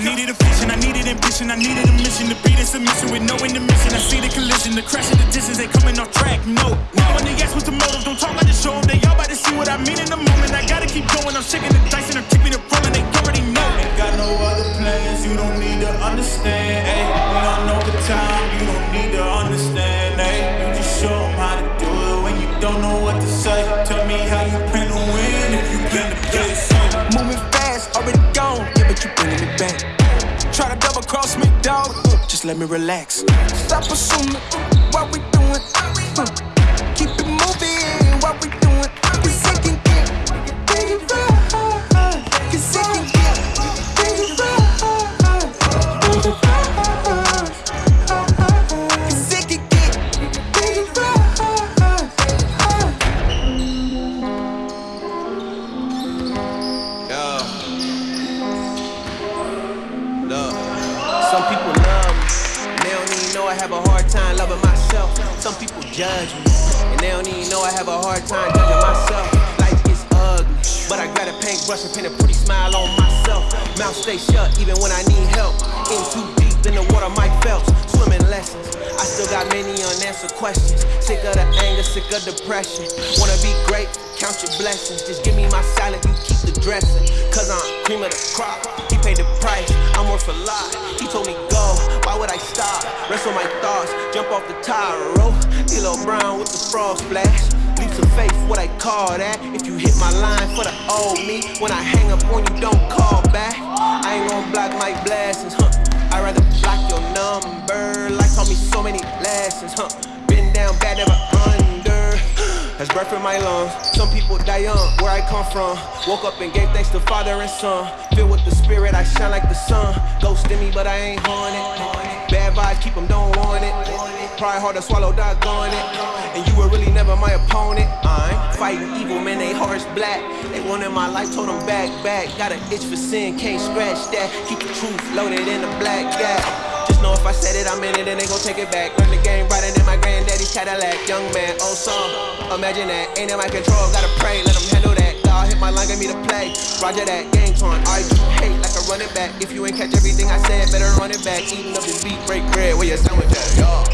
needed a vision, I needed ambition, I needed a mission to beat a submission with no intermission. I see the collision, the crash of the distance, they coming off track. No, no. When they ask what's the motive, don't talk, I just show. They all about to see what I mean in the moment. I gotta keep going, I'm shaking the dice and I'm tipping the rolling. They already know. Ain't got no other plans, you don't need to understand. Ay. We don't know the time, you don't need to let me relax. Stop assuming what we and paint a pretty smile on myself. Mouth stay shut even when I need help. In too deep in the water, Mike Phelps. Swimming lessons. I still got many unanswered questions. Sick of the anger, sick of depression. Wanna be great, count your blessings. Just give me my salad, you keep the dressing. Cause I'm cream of the crop. He paid the price, I'm worth a lot. He told me go, why would I stop? Wrestle my thoughts, jump off the tire, roll. D'Lo Brown with the frog splash. Leaps of faith, what I call that. If you hit my line for the old me, when I hang up on you, don't call back. I ain't gonna block my blessings, huh? I'd rather block your number. Life taught me so many lessons, huh? Been down bad, never under. That's breath in my lungs. Some people die young, where I come from. Woke up and gave thanks to Father and Son. Filled with the Spirit, I shine like the sun. Ghost in me, but I ain't haunted. Bad vibes, keep them, don't want it. Pride hard to swallow, doggone it. And you were really never my opponent. I ain't fighting evil, man, they hearts black. They wanted my life, told them back, back. Got an itch for sin, can't scratch that. Keep the truth loaded in the black gap. Just know if I said it, I'm in it, and they gon' take it back. Run the game brighter than my granddaddy's Cadillac. Young man, oh, old song. Imagine that, ain't in my control, gotta pray, let them handle God hit my line, get me to play. Roger that, game torn. I you hate like a running back. If you ain't catch everything I said, better run it back. Eating up this beat, break bread, where your sandwich at, y'all.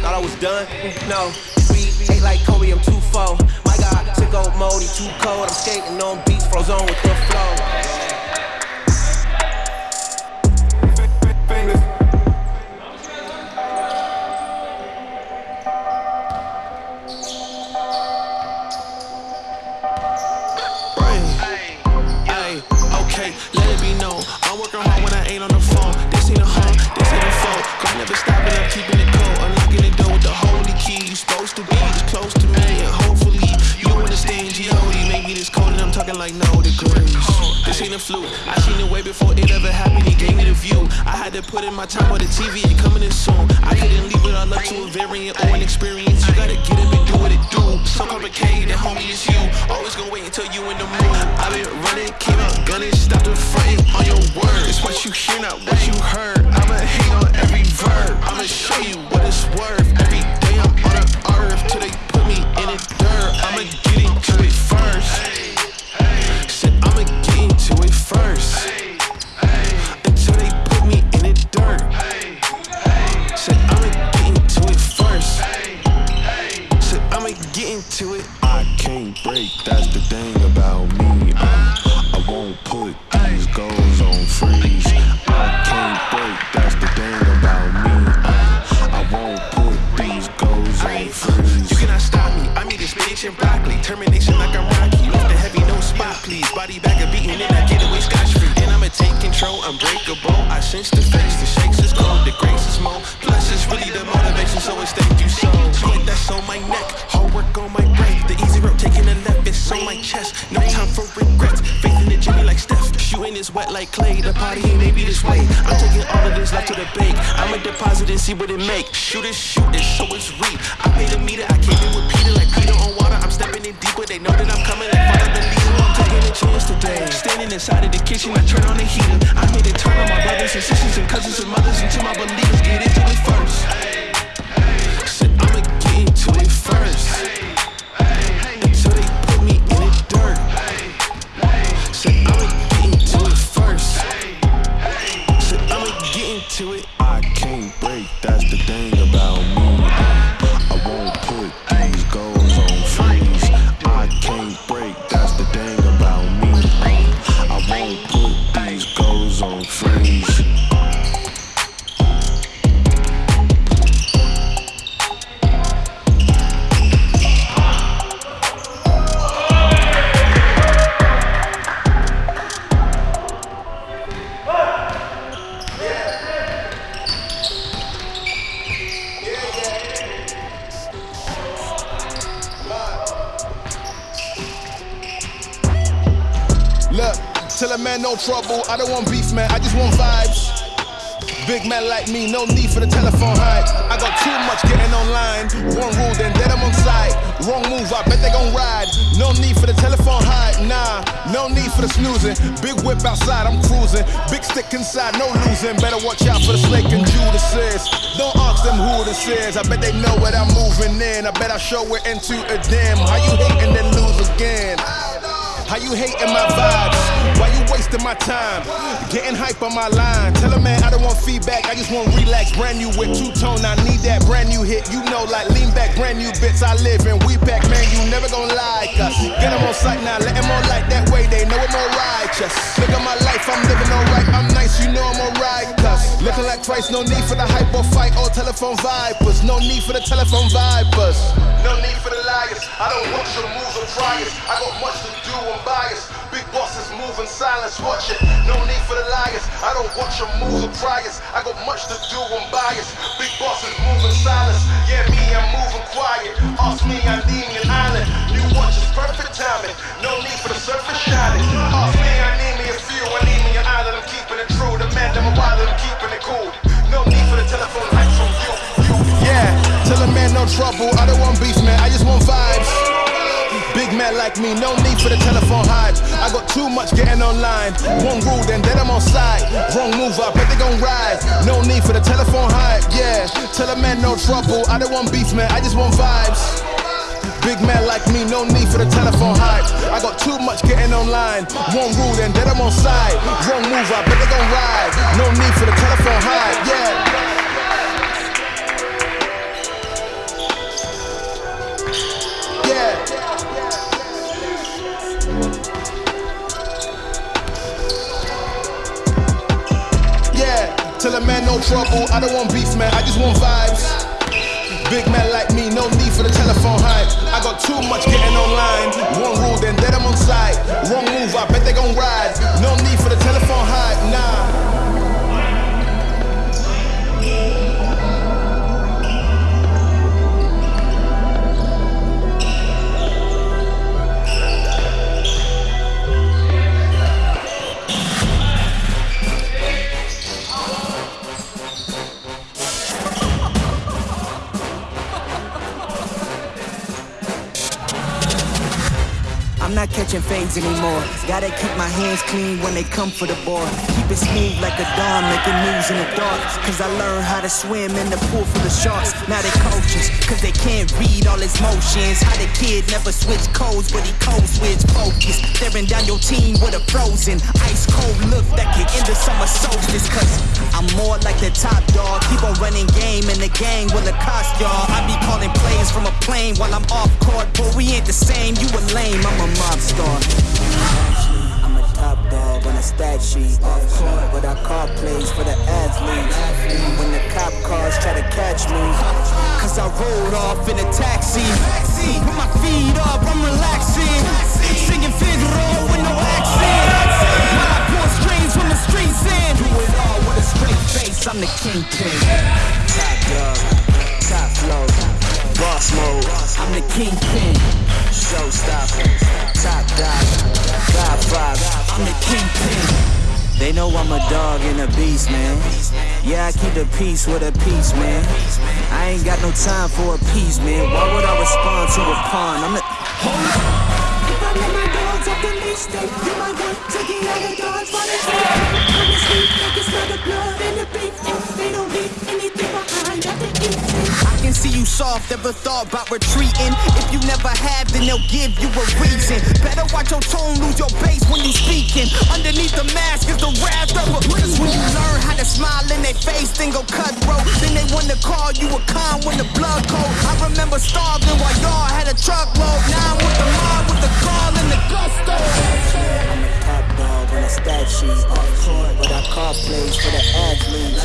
Thought I was done? No. We ate like Kobe, I'm too full. My God, sick old mode, he too cold. I'm skating on beats, frozen with the flow. Talking like no degrees. This ain't a fluke. I seen it way before it ever happened. He gave me the view. I had to put in my time on the TV. It coming in soon. I couldn't leave it all up to a variant or an experience. You gotta get up and do what it do. So complicated, homie, it's you. Always gonna wait until you in the mood. I've been running, came out gunning, stopped the fronting on your words. It's What you hear, not what you heard. I'ma hate on every verb. I'ma show you what it's worth. Every day I'm on the earth till they put me in the dirt. I'ma get into it first. First. Until they put me in the dirt. Said I'ma get into it first. Said I'ma get into it. I can't break, that's the thing about me. I I bet they know what I'm moving in. I bet I show it into a dim. How you hate and then lose again? How you hating my my time? Getting hype on my line. Tell a man I don't want feedback, I just want relax. Brand new with two tone, I need that brand new hit. You know, like lean back, brand new bits. I live in we back, man. You never gonna lie, cuz. Get them on sight now, let them on like that way. They know I'm more righteous. Look at my life, I'm living alright. I'm nice, you know I'm alright, cuz. Looking like twice, no need for the hype or fight or telephone vipers. No need for the telephone vipers. No need for the liars. I don't want your moves or priors. I got much to do bias. In silence, watch it. No need for the liars. I don't watch your moves or priors. I got much to do, I'm biased. Big bosses move in silence. Yeah, me, I'm moving quiet. Ask me, I need an island. You watch is perfect timing. No need for the surface shining. Ask me, I need me a few. I need me an island. I'm keeping it true. The man, I'm a wild, I'm keeping it cool. No need for the telephone hype from you. you. Yeah, tell a man no trouble. I don't want beef, man. I just want vibes. Big man like me, no need for the telephone hype. I got too much getting online. One rule, then then I'm on side. Wrong move, I bet they gon' ride. No need for the telephone hype, yeah. Tell a man no trouble. I don't want beef, man. I just want vibes. Big man like me, no need for the telephone hype. I got too much getting online. One rule, then then I'm on side. Wrong move, I bet they gon' ride. No need for the telephone hype, yeah. Tell a man no trouble, I don't want beef, man, I just want vibes. Big man like me, no need for the telephone hype. I got too much getting online. One rule, then dead I'm on site. Wrong move, I bet they gon' ride. No need for the telephone hype, not catching fades anymore. Gotta keep my hands clean when they come for the ball. Keep it smooth like a dawn, making moves in the dark. Cause I learned how to swim in the pool full of sharks. Now they coaches, cause they can't read all his motions. How the kid never switch codes, but he codes switch focus. Staring down your team with a frozen, ice cold look that can end the summer solstice. Cause I'm more like the top dog. Keep on running game in the gang will cost y'all. I be calling plays from a plane while I'm off court, but we ain't the same. You a lame, I'm a pop star. I'm a top dog on a stat sheet. Off court, but I call plays for the athletes. When the cop cars try to catch me, cause I rolled off in a taxi. With my feet up, I'm relaxing. Singing Figaro with no accent. While I pour strings from the streets in. Do it all with a straight face, I'm the kingpin. Top dog, top flow, boss mode. I'm the kingpin. Showstopper. Top dog, God five, I'm the kingpin. They know I'm a dog and a beast, man. Yeah, I keep the peace with a peace, man. I ain't got no time for a peace, man. Why would I respond to a pawn? I'm the. Hold up. They don't see you soft, ever thought about retreating. If you never have, then they'll give you a reason. Better watch your tone, lose your base when you speaking. Underneath the mask is the wrath of a Cause when you learn how to smile in their face, then go cutthroat. Then they wanna call you a con when the blood cold. I remember starving while y'all had a truckload. Now I'm with the mob, with the call and the gusto. Stat sheet. Off court, but I call plays for the athletes.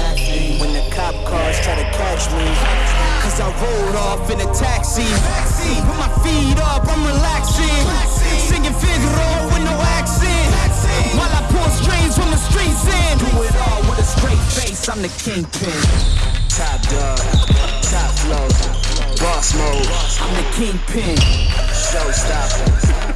When the cop cars try to catch me. Cause I rolled off in a taxi. Put my feet up, I'm relaxing. Singing Figaro with no accent. While I pour strings from the streets in. Do it all with a straight face, I'm the kingpin. Top dog, top flow, boss mode. I'm the kingpin. Showstopper,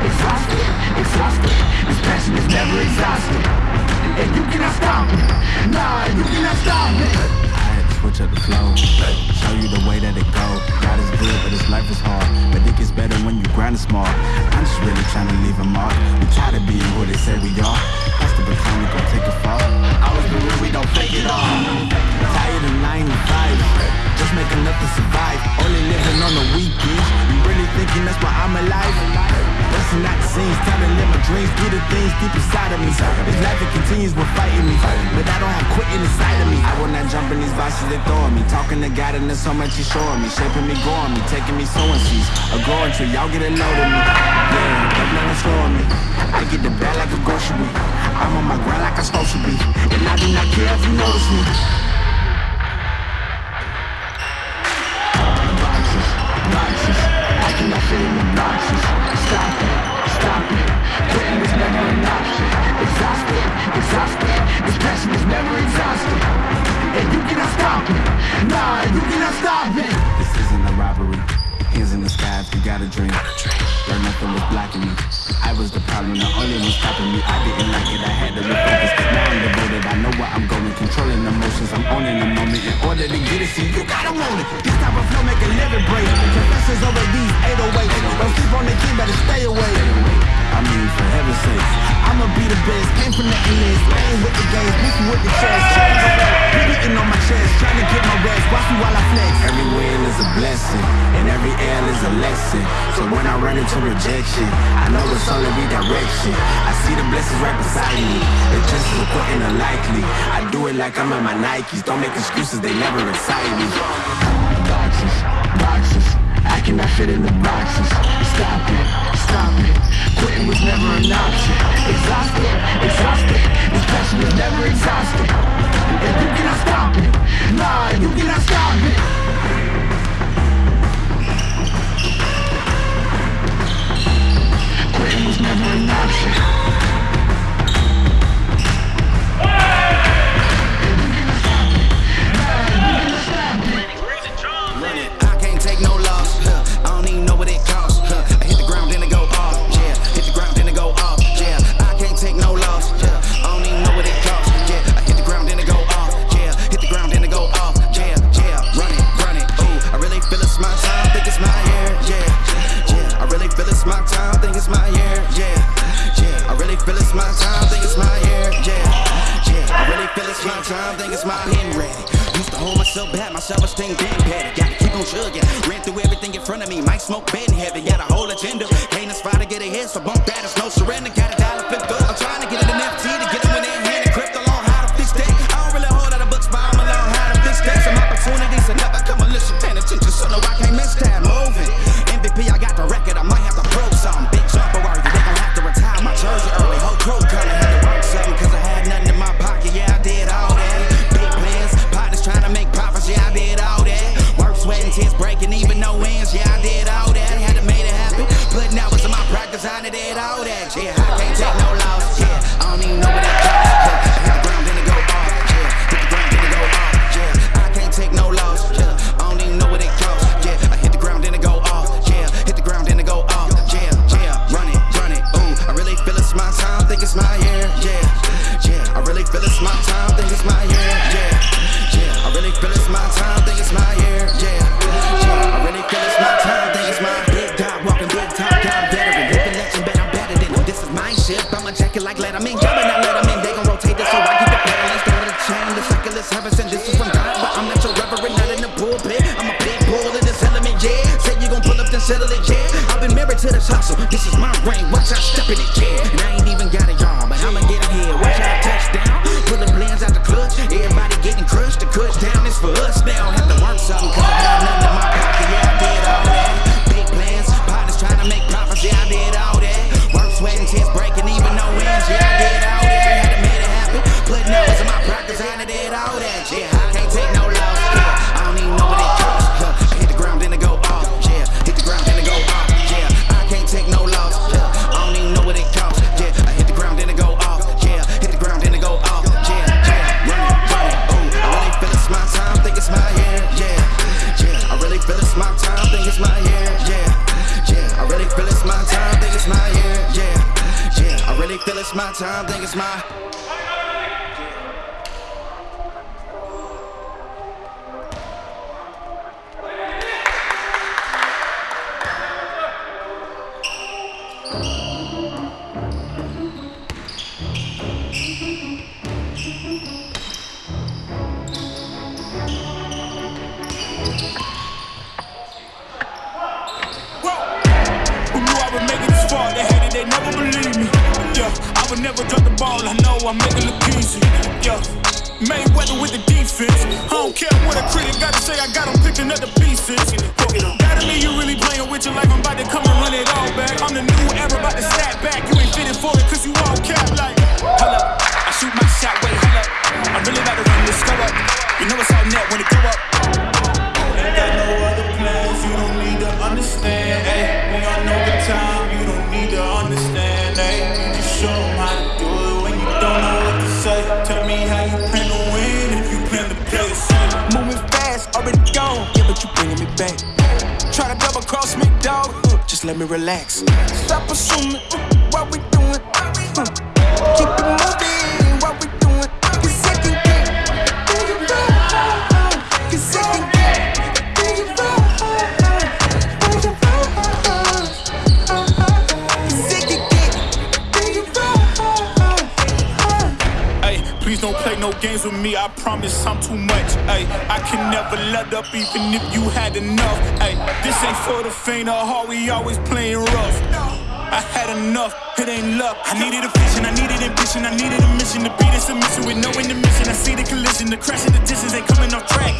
Exhausted, exhausted This passion is never exhausted And you cannot stop me Nah, you cannot stop me I had to Switch up the flow, show you the way that it go God is good, but his life is hard But it gets better when you grind it small I'm just really trying to leave a mark We tired of being who they say we are That's the baton, we gon' take a fall Always be real, we don't fake it all Tired of 9 to 5 Just making enough to survive Only living on the weekends You really thinking that's why I'm alive? Busting out the scenes, time to live my dreams, do the things deep inside of me. This life it continues with fighting me, but I don't have quitting inside of me. I will not jump in these vices they throwing me. Talking to God and there's so much he's showing me, shaping me, growing me, taking me sowing seeds, a growing tree. Y'all get a load of me, yeah, don't let me. I get the bad like a grocery. I'm on my grind like I'm supposed to be, and I do not care if you notice me. Boxes, boxes, I cannot fit in the boxes. Stop it, stop it never an option Exhausted, exhausted This is never exhausted And you cannot stop it Nah, you cannot stop This isn't a robbery. Hands in the got a dream. Learn nothing was blocking me. I was the problem, the emotions, I'm owning the moment. In order to get it, see, you gotta want it. This type of flow make a living break. Confessions over these 808 Don't sleep on the key, better stay away I mean, for heaven's sake. I'ma be the best, came from the endless Playing with the games, beefing with the chest. Beating on my chest, trying to get my rest. Watch me while I flex. Every win is a blessing And every L is a lesson. So when I run into rejection I know it's only redirection. I see the blessings right beside me. It's just as important unlikely I do it like I'm in my Nikes. Don't make excuses, they never excite me. Boxes, boxes I cannot fit in the boxes. Stop it, stop it Quitting was never an option. Exhausted, exhausted. This passion is never exhausted. And you cannot stop it. Nah, you cannot stop it. Quitting was never an option time, think it's my year, yeah, yeah. I really feel it's my time, think it's my pen ready. Used to hold myself back, my self-esteem been petty. Gotta keep on chugging. Ran through everything in front of me. Might smoke bed heavy. Got a whole agenda. Can't aspire to get ahead, so bump that. It's no surrender. Got a dollar flipped up. I'm trying to get it in FT to get them in their hand and crypto to this is my ring, watch out, step in it, yeah.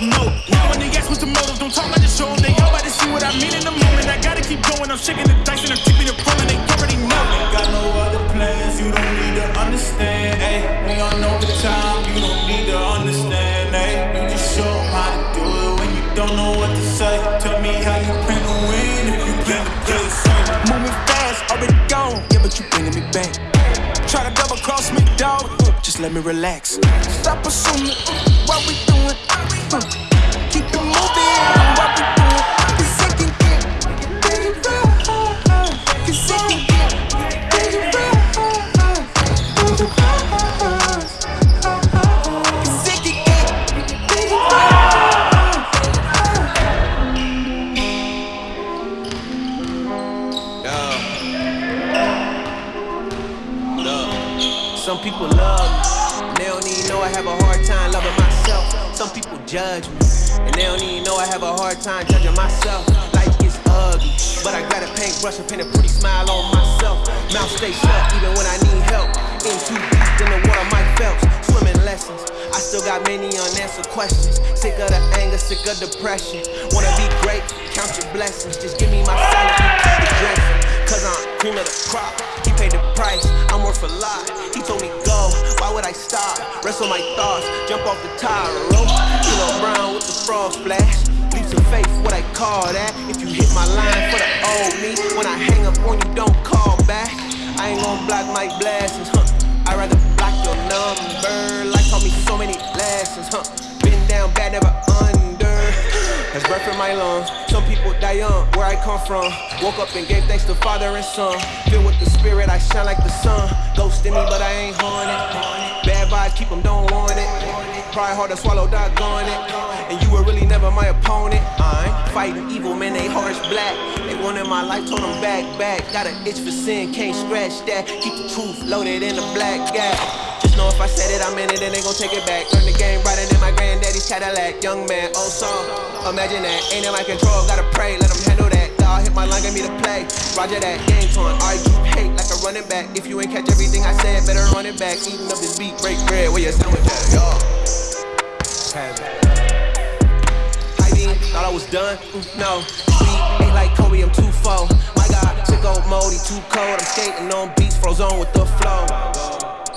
No, now when they ask what's the motive, don't talk about the show. They all about to see what I mean in the moment. I gotta keep going, I'm shaking the dice and I'm keeping it rolling. They already know. Ain't got no other plans, you don't need to understand. Ay, we all know the time, you don't need to understand. Ay, you just show them how to do it when you don't know what to say. Tell me how you plan to win if you plan to play safe. Moving fast, already gone. Yeah, but you bringing me back. Try to double cross me, dog. Just let me relax. Stop assuming what we doing. Time judging myself. Life is ugly, but I got a paintbrush and paint a pretty smile on myself. Mouth stay shut even when I need help. In too deep in the water, Mike Phelps. Swimming lessons. I still got many unanswered questions. Sick of the anger, sick of depression. Wanna be great, count your blessings. Just give me my keep. Cause I'm cream of the crop. He paid the price, I'm worth a lot. He told me go, why would I stop? Wrestle my thoughts, jump off the tire rope. Brown with the frog splash. Faith, what I call that. If you hit my line for the old me, when I hang up on you, don't call back. I ain't gon' block my blessings, huh? I'd rather block your number. Life taught me so many lessons, huh? Been down bad, never under. That's breath in my lungs. Some people die young, where I come from. Woke up and gave thanks to Father and Son. Filled with the Spirit, I shine like the sun. Ghost in me, but I ain't haunted. Bad vibes, keep them, don't want it. Try hard to swallow, doggone it. And you were really never my opponent. I ain't fighting evil, man, they hearts black. They wanted my life, told them back, back. Got an itch for sin, can't scratch that. Keep the truth loaded in the black gap. Just know if I said it, I meant it, and they gon' take it back. Learn the game brighter than my granddaddy's Cadillac. Young man, oh, old song. Imagine that, ain't in my control, gotta pray, let them handle that. God hit my line, get me to play. Roger that, game torn. Argue, hate like a running back. If you ain't catch everything I said, better run it back. Eating up this beat, break bread, where your sandwich at. Hiding, thought I was done. Mm, No, beat ain't like Kobe, I'm too full. My God, sick old mode, he too cold. I'm skating on beats, froze on with the flow.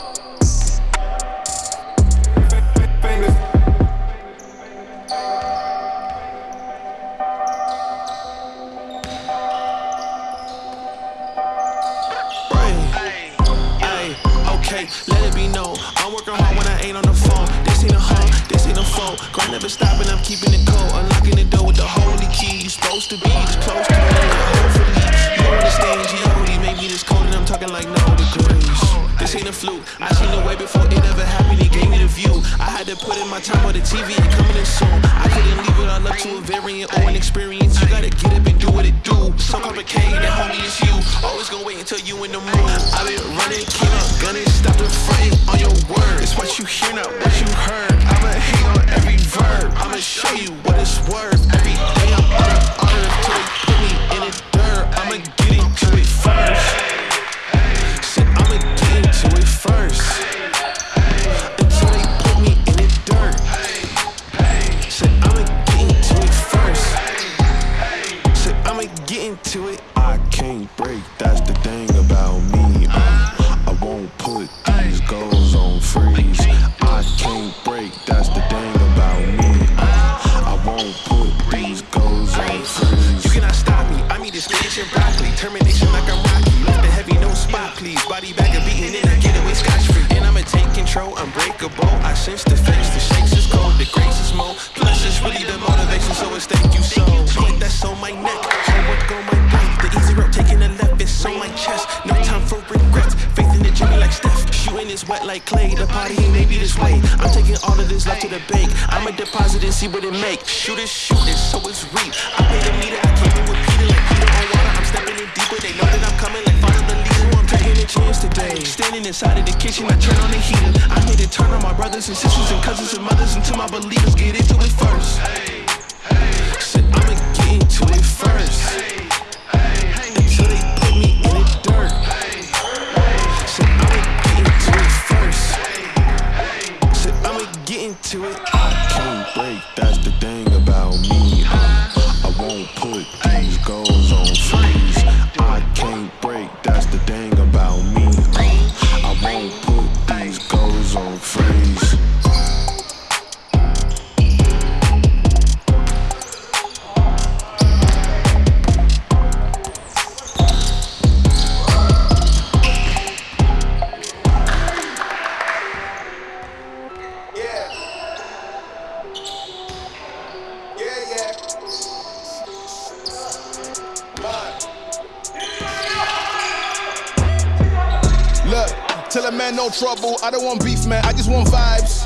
Let it be known. I'm working hard when I ain't on the phone. Ain't a hoe, this ain't a phone. Grind never stopping, I'm keeping it cold. Unlocking the door with the holy key. You supposed to be this close to me. Hopefully, you understand G.O.D. Make me this cold and I'm talking like no degrees. This ain't a fluke. I seen the way before it ever happened. He gave me the view. I had to put in my time on the TV and coming in soon. I couldn't leave it all up to a variant or an experience. You gotta get up and do what it do. So complicated. Homie it's you. Always gonna wait until you in the mood. I been running, keep up, gunning, stop the fight on your word. It's what you hear, not what you heard. I'ma hate on every verb. I'ma show you what it's worth. Every day I'm on the earth till they put me in the tell a man no trouble. I don't want beef, man. I just want vibes.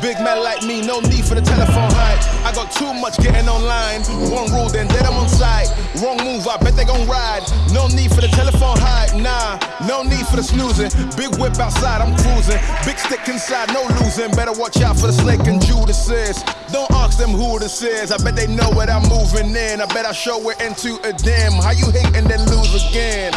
Big man like me, no need for the telephone hype. I got too much getting online. One rule, then dead I'm on site. Wrong move, I bet they gon' ride. No need for the telephone hype, nah. No need for the snoozing. Big whip outside, I'm cruising. Big stick inside, no losing. Better watch out for the snake and Judas. Don't ask them who this is. I bet they know what I'm moving in. I bet I show it into a dim. How you hate and then lose again?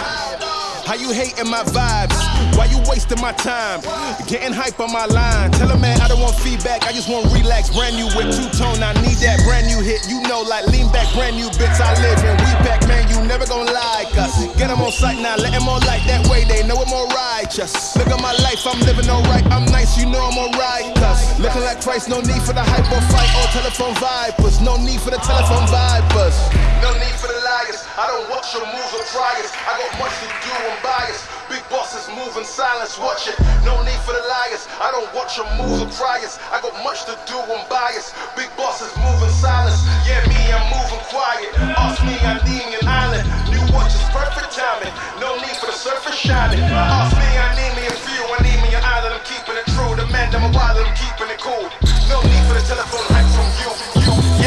How you hating my vibes? Why you wasting my time? Getting hype on my line. Tell a man I don't want feedback, I just want relax. Brand new whip, two tone, I need that brand new hit. You know, like lean back, brand new bits I live in. We pack, man, you never gon' like us. Get them on sight now, let them all like that way. They know I'm more righteous. Look at my life, I'm living alright. I'm nice, you know I'm alright. Cause looking like Christ, no need for the hype or fight or telephone vipers. No need for the telephone vipers. No need for the liars. I don't watch your moves or it. I got much to do, I'm biased. Big bosses move in silence, watch it. No need for the liars. I don't watch your moves or it. I got much to do, I'm biased. Big bosses move in silence. Yeah, me, I'm moving quiet. Ask me, I need an island. New watch is perfect timing. No need for the surface shining. Ask me, I need me a few. I need me an island. I'm keeping it true. The man, I'm a wild, I'm keeping it cool. No need for the telephone hype from you.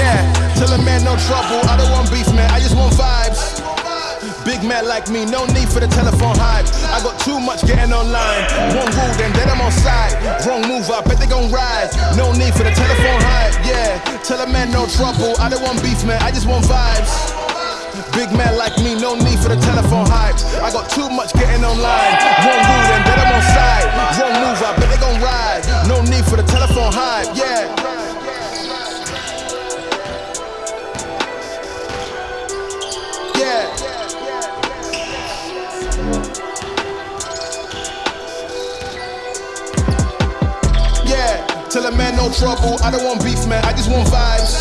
Yeah, tell a man no trouble. I don't want beef, man. I just want vibes. Big man like me, no need for the telephone hype. I got too much getting online. One rule, then then I'm on side. Wrong move, I bet they gon' ride. No need for the telephone hype, yeah. Tell a man no trouble. I don't want beef, man. I just want vibes. Big man like me, no need for the telephone hype. I got too much getting online. One rule, then then I'm on side. Wrong move, I bet they gon' ride. No need for the telephone hype. Yeah. Tell a man no trouble. I don't want beef, man. I just want vibes.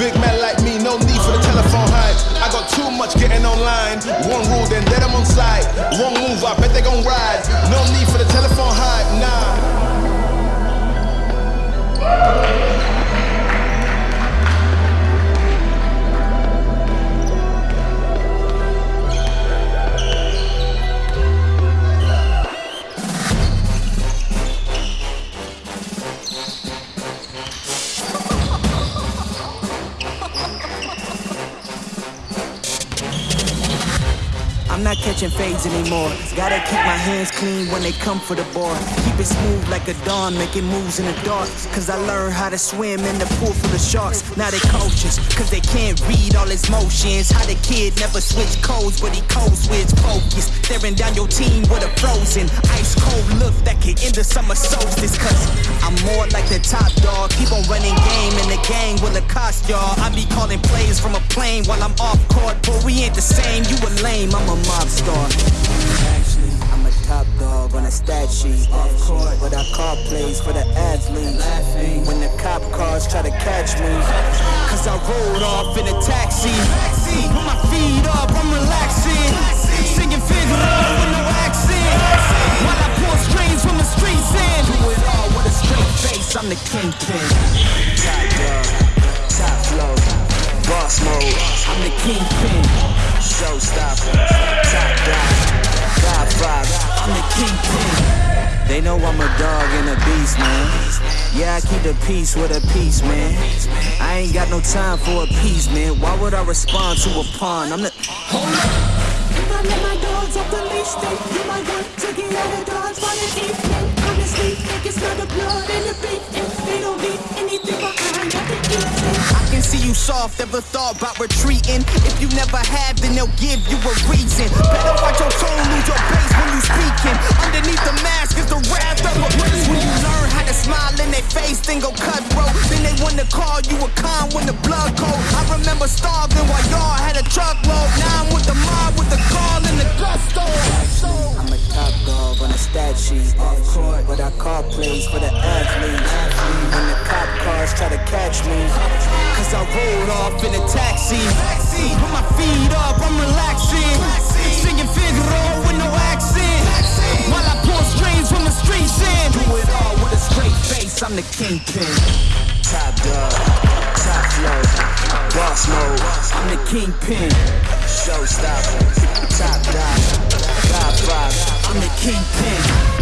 Big man like me, no need for the telephone hype. I got too much getting online. One rule, then dead I'm on site. Wrong move, I bet they gon' ride. No need for the telephone hype, nah. I'm not catching fades anymore. Gotta keep my hands clean when they come for the ball. Keep it smooth like a dawn, making moves in the dark. Cause I learned how to swim in the pool full of sharks. Now they coaches, cause they can't read all his motions. How the kid never switch codes, but he code switch focus. Staring down your team with a frozen, ice cold look that can end the summer solstice. Cause I'm more like the top dog. Keep on running game in the gang will it cost y'all. I be calling plays from a plane while I'm off court, but we ain't the same. You a lame, I'm a mob star. Actually, I'm a top dog on a stat sheet. Off court, but I call plays for the athletes. When the cop cars try to catch me. Cause I rolled off in a taxi. Put my feet up, I'm relaxing. Singing Figaro with no accent. While I pull strings from the streets in. Do it all with a straight face, I'm the kingpin. Top dog, top flow, boss mode. I'm the kingpin. Showstopper, top dog. I'm the kingpin. They know I'm a dog and a beast, man. Yeah, I keep the peace with a peace, man. I ain't got no time for a peace, man. Why would I respond to a pawn? I'm the. Hold up. I can see you soft, ever thought about retreating. If you never have, then they'll give you a reason. Better watch your tone, lose your base when you speaking. Underneath the mask is the wrath of a prince. When you learn how to smile in their face, then go cutthroat. Then they wanna call you a con when the blood cold. I remember starving while y'all had a truckload. Now I'm with the mob with the call and the gusto. I'm a top dog on a stat sheet. Off court, but I call plays for the athletes. When the cop cars try to catch me. Cause I rolled off in a taxi. Put my feet up, I'm relaxing. Singing Figaro with no accent. While I pull strings from the streets in. Do it all with a straight face, I'm the kingpin. Top dog, top flow, boss mode. I'm the kingpin. Showstopper, top dog, Godfather. I'm the kingpin.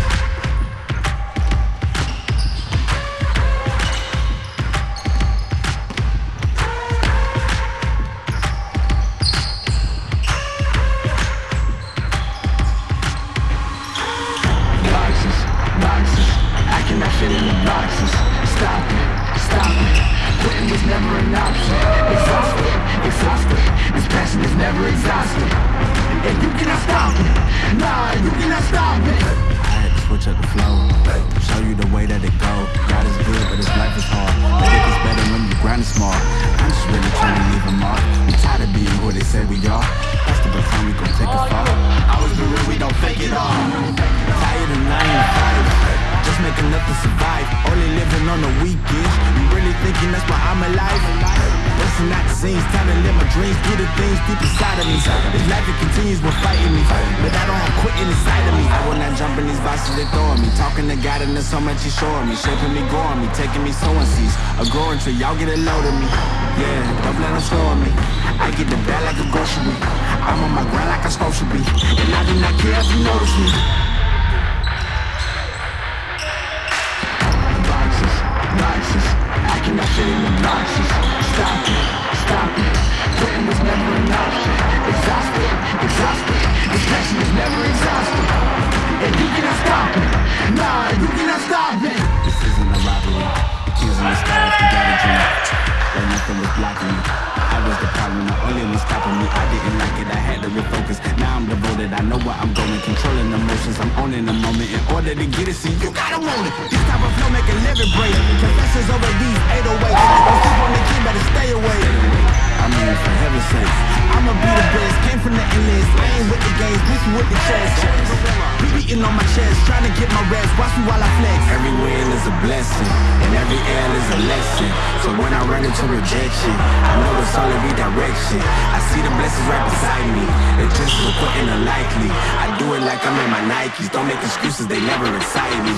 boxes, boxes. I cannot fit in the boxes. Stop. Quitting was never an option. Exhausted, exhausted. This passion is never exhausted. And you cannot stop it. Nah, you cannot stop it. I had to switch up the flow, show you the way that it go. To God so much He's showing me, shaping me, growing me, taking me sowing seeds, a growing tree. Y'all get a load of me, yeah. Don't let them slow me. I get the bag like a grocery. I'm on my grind like I'm supposed to be, and I do not care if you notice me. boxes, boxes. I cannot fit the boxes. Stop it, stop it. Quitting was never an option. Exhausted, exhausted. This passion is never exhausted. And you cannot stop it. Nah, you cannot stop it. This isn't a robbery. The sky if you got a dream. Nothing was blocking me. I was the problem, the only one stopping me. I didn't like it, I had to refocus. Now I'm devoted, I know where I'm going. Controlling the emotions, I'm owning the moment. In order to get it, see, you gotta want it. This type of flow make a living break. Confessions over these 808s. Don't sleep on the key, better stay away. I mean, for heaven's sake, I'ma be the best. Came from the endless, ain't with the games, bitch with the chest. Be beating on my chest, trying to get my rest. Watch me while I flex. Every win is a blessing, and every L is a lesson. So when I run into rejection, I know it's only redirection. I see the blessings right beside me. It's just so quitting unlikely. I do it like I'm in my Nikes. Don't make excuses, they never excite me.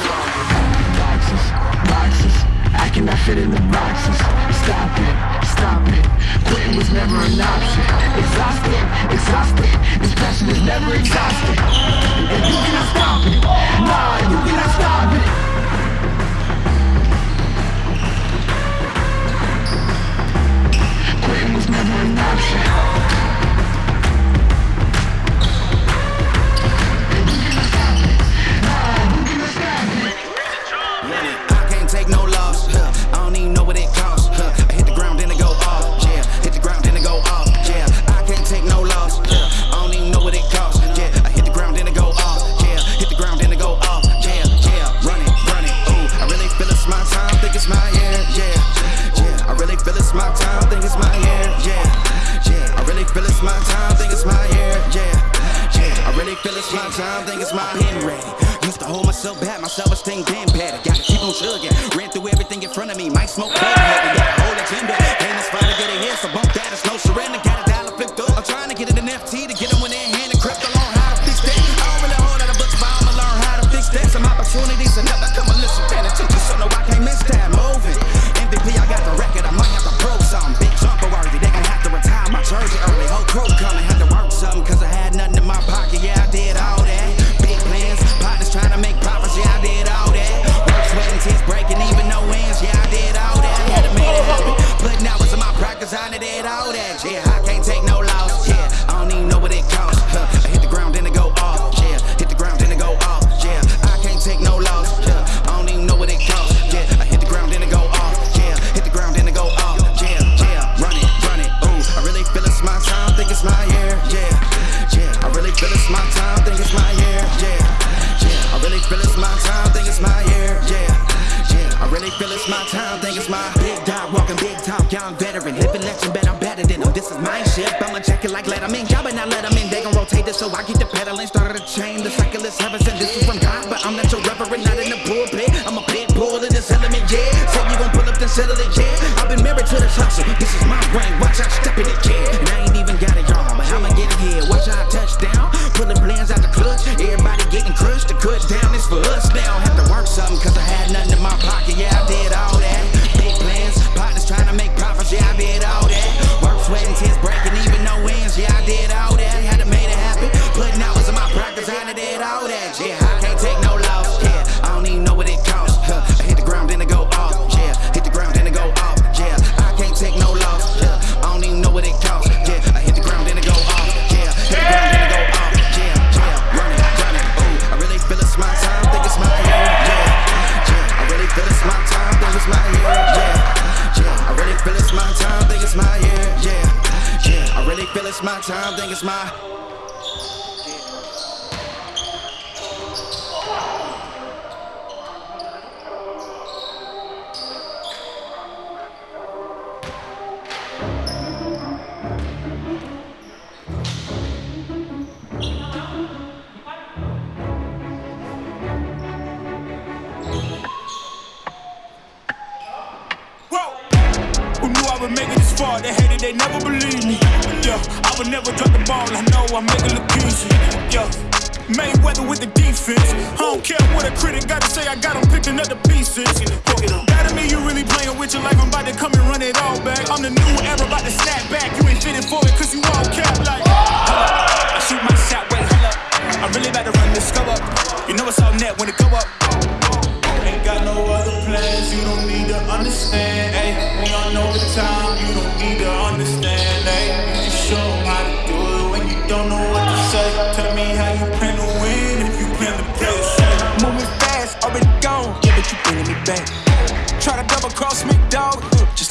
Boxes, boxes. I cannot fit in the boxes. Stop it, stop it. Quitting was never an option. Exhausted, exhausted. This passion is never exhausted. And you cannot stop it. Nah, you cannot stop it. Quitting was never an option.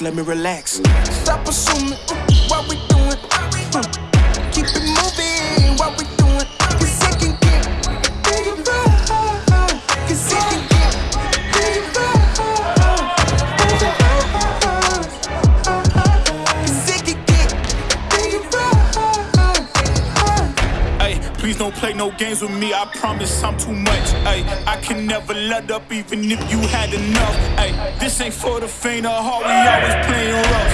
let me relax. Stop assuming. friends with me, I promise I'm too much. Ay, I can never let up, even if you had enough. Ay, this ain't for the faint of heart, we always playing rough.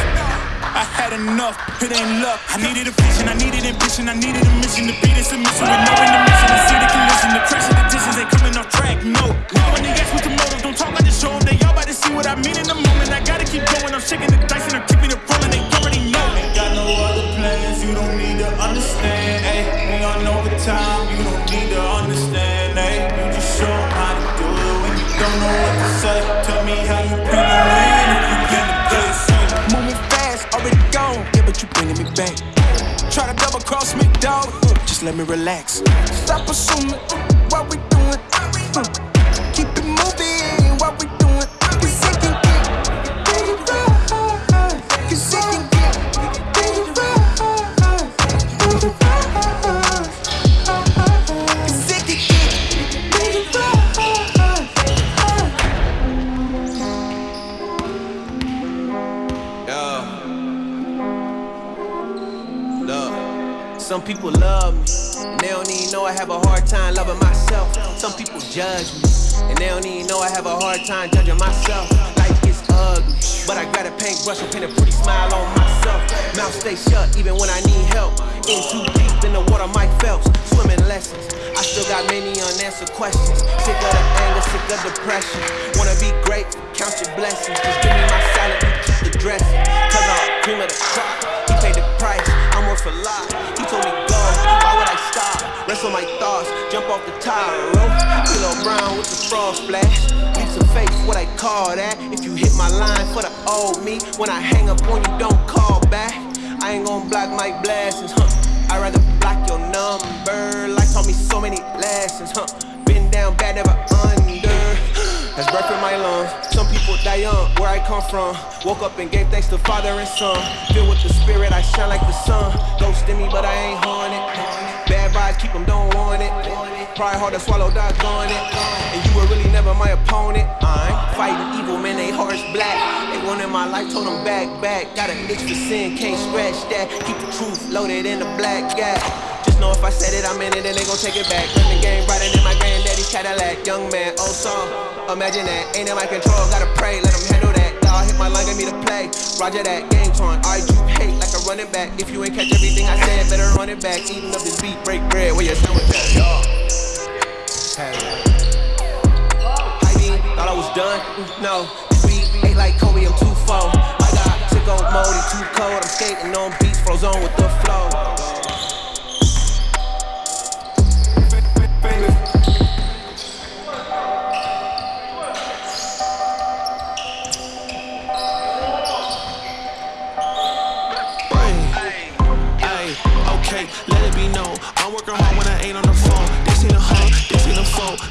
I had enough, it ain't luck. I needed a vision, I needed ambition, I needed a mission to beat this submission with no intermission. I see the collision, the pressure, the distance ain't coming off track, no. When they ask me the motive, don't talk, I just show them. They all about to see what I mean in the moment. I gotta keep going, I'm shaking the dice and I'm keeping it rolling. They say? Tell me how you gonna if you get the place. Moving fast, already gone. Yeah, but you bringing me back. Try to double cross me, dog. Just let me relax. Stop assuming what we doing. What we doing. Some people love me, and they don't even know I have a hard time loving myself. Some people judge me, and they don't even know I have a hard time judging myself. Life gets ugly, but I got a paintbrush and paint a pretty smile on myself. Mouth stay shut even when I need help. In too deep in the water, Mike Phelps, swimming lessons. I still got many unanswered questions. Sick of the anger, sick of depression. Wanna be great, count your blessings. Just give me my salad, keep the dressing. Cause I'm cream of the crop, he paid the price. I'm worth. He told me go, why would I stop? Rest on my thoughts, jump off the tire rope. Kilo Brown with the frog splash. Leaps of faith, what I call that. If you hit my line for the old me, when I hang up on you, don't call back. I ain't gon' block my blessings, huh? I'd rather block your number. Life taught me so many lessons, huh? Been down bad, never under. That's breath in my lungs. People die young, where I come from. Woke up and gave thanks to Father and Son. Filled with the Spirit, I shine like the sun. Ghost in me, but I ain't haunted. Bad vibes, keep them, don't want it. Pride hard to swallow, doggone it. And you were really never my opponent. I ain't fighting evil, man, they hearts black. They wanted my life, told them back, back. Got an itch for sin, can't scratch that. Keep the truth loaded in the black gap. Just know if I said it, I'm in it, and they gon' take it back. Run the game brighter than my granddaddy's Cadillac. Young man, oh, old song. Imagine that, ain't in my control, gotta pray, let them handle that. Dog hit my line, get me to play. Roger that, game torn. Alright, you hate like a running back. If you ain't catch everything I said, better run it back. Eating up this beat, break bread, where your sandwich at? Yo. Heidi, thought I was done? No, we ain't like Kobe, I'm too full. I got sicko mode, he too cold. I'm skating on beats, froze on with the flow.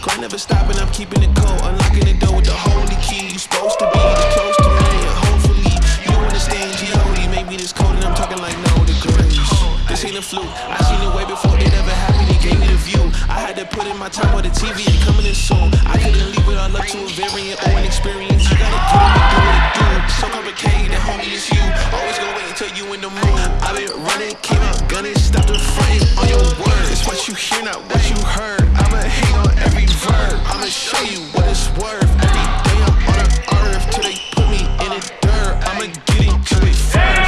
Grind never stopping, I'm keeping it cold. Unlocking the door with the holy key. You supposed to be this close to me, and hopefully you understand G.O.D. Maybe this cold and I'm talking like no degrees. This ain't a fluke. I seen it way before it ever happened. Gave me the view. I had to put in my time on the TV and coming in soon. I couldn't leave it all up to a variant or an experience. You gotta it and do what do. So complicated, homie, it's you. Always gonna wait until you in the mood. I been running, came out gunning, stopped the frame on your words. It's what you hear, not what you heard. I'ma hate on every verb. I'ma show you what it's worth. Every day I'm on the earth till they put me in the dirt. I'ma get it first. Shit,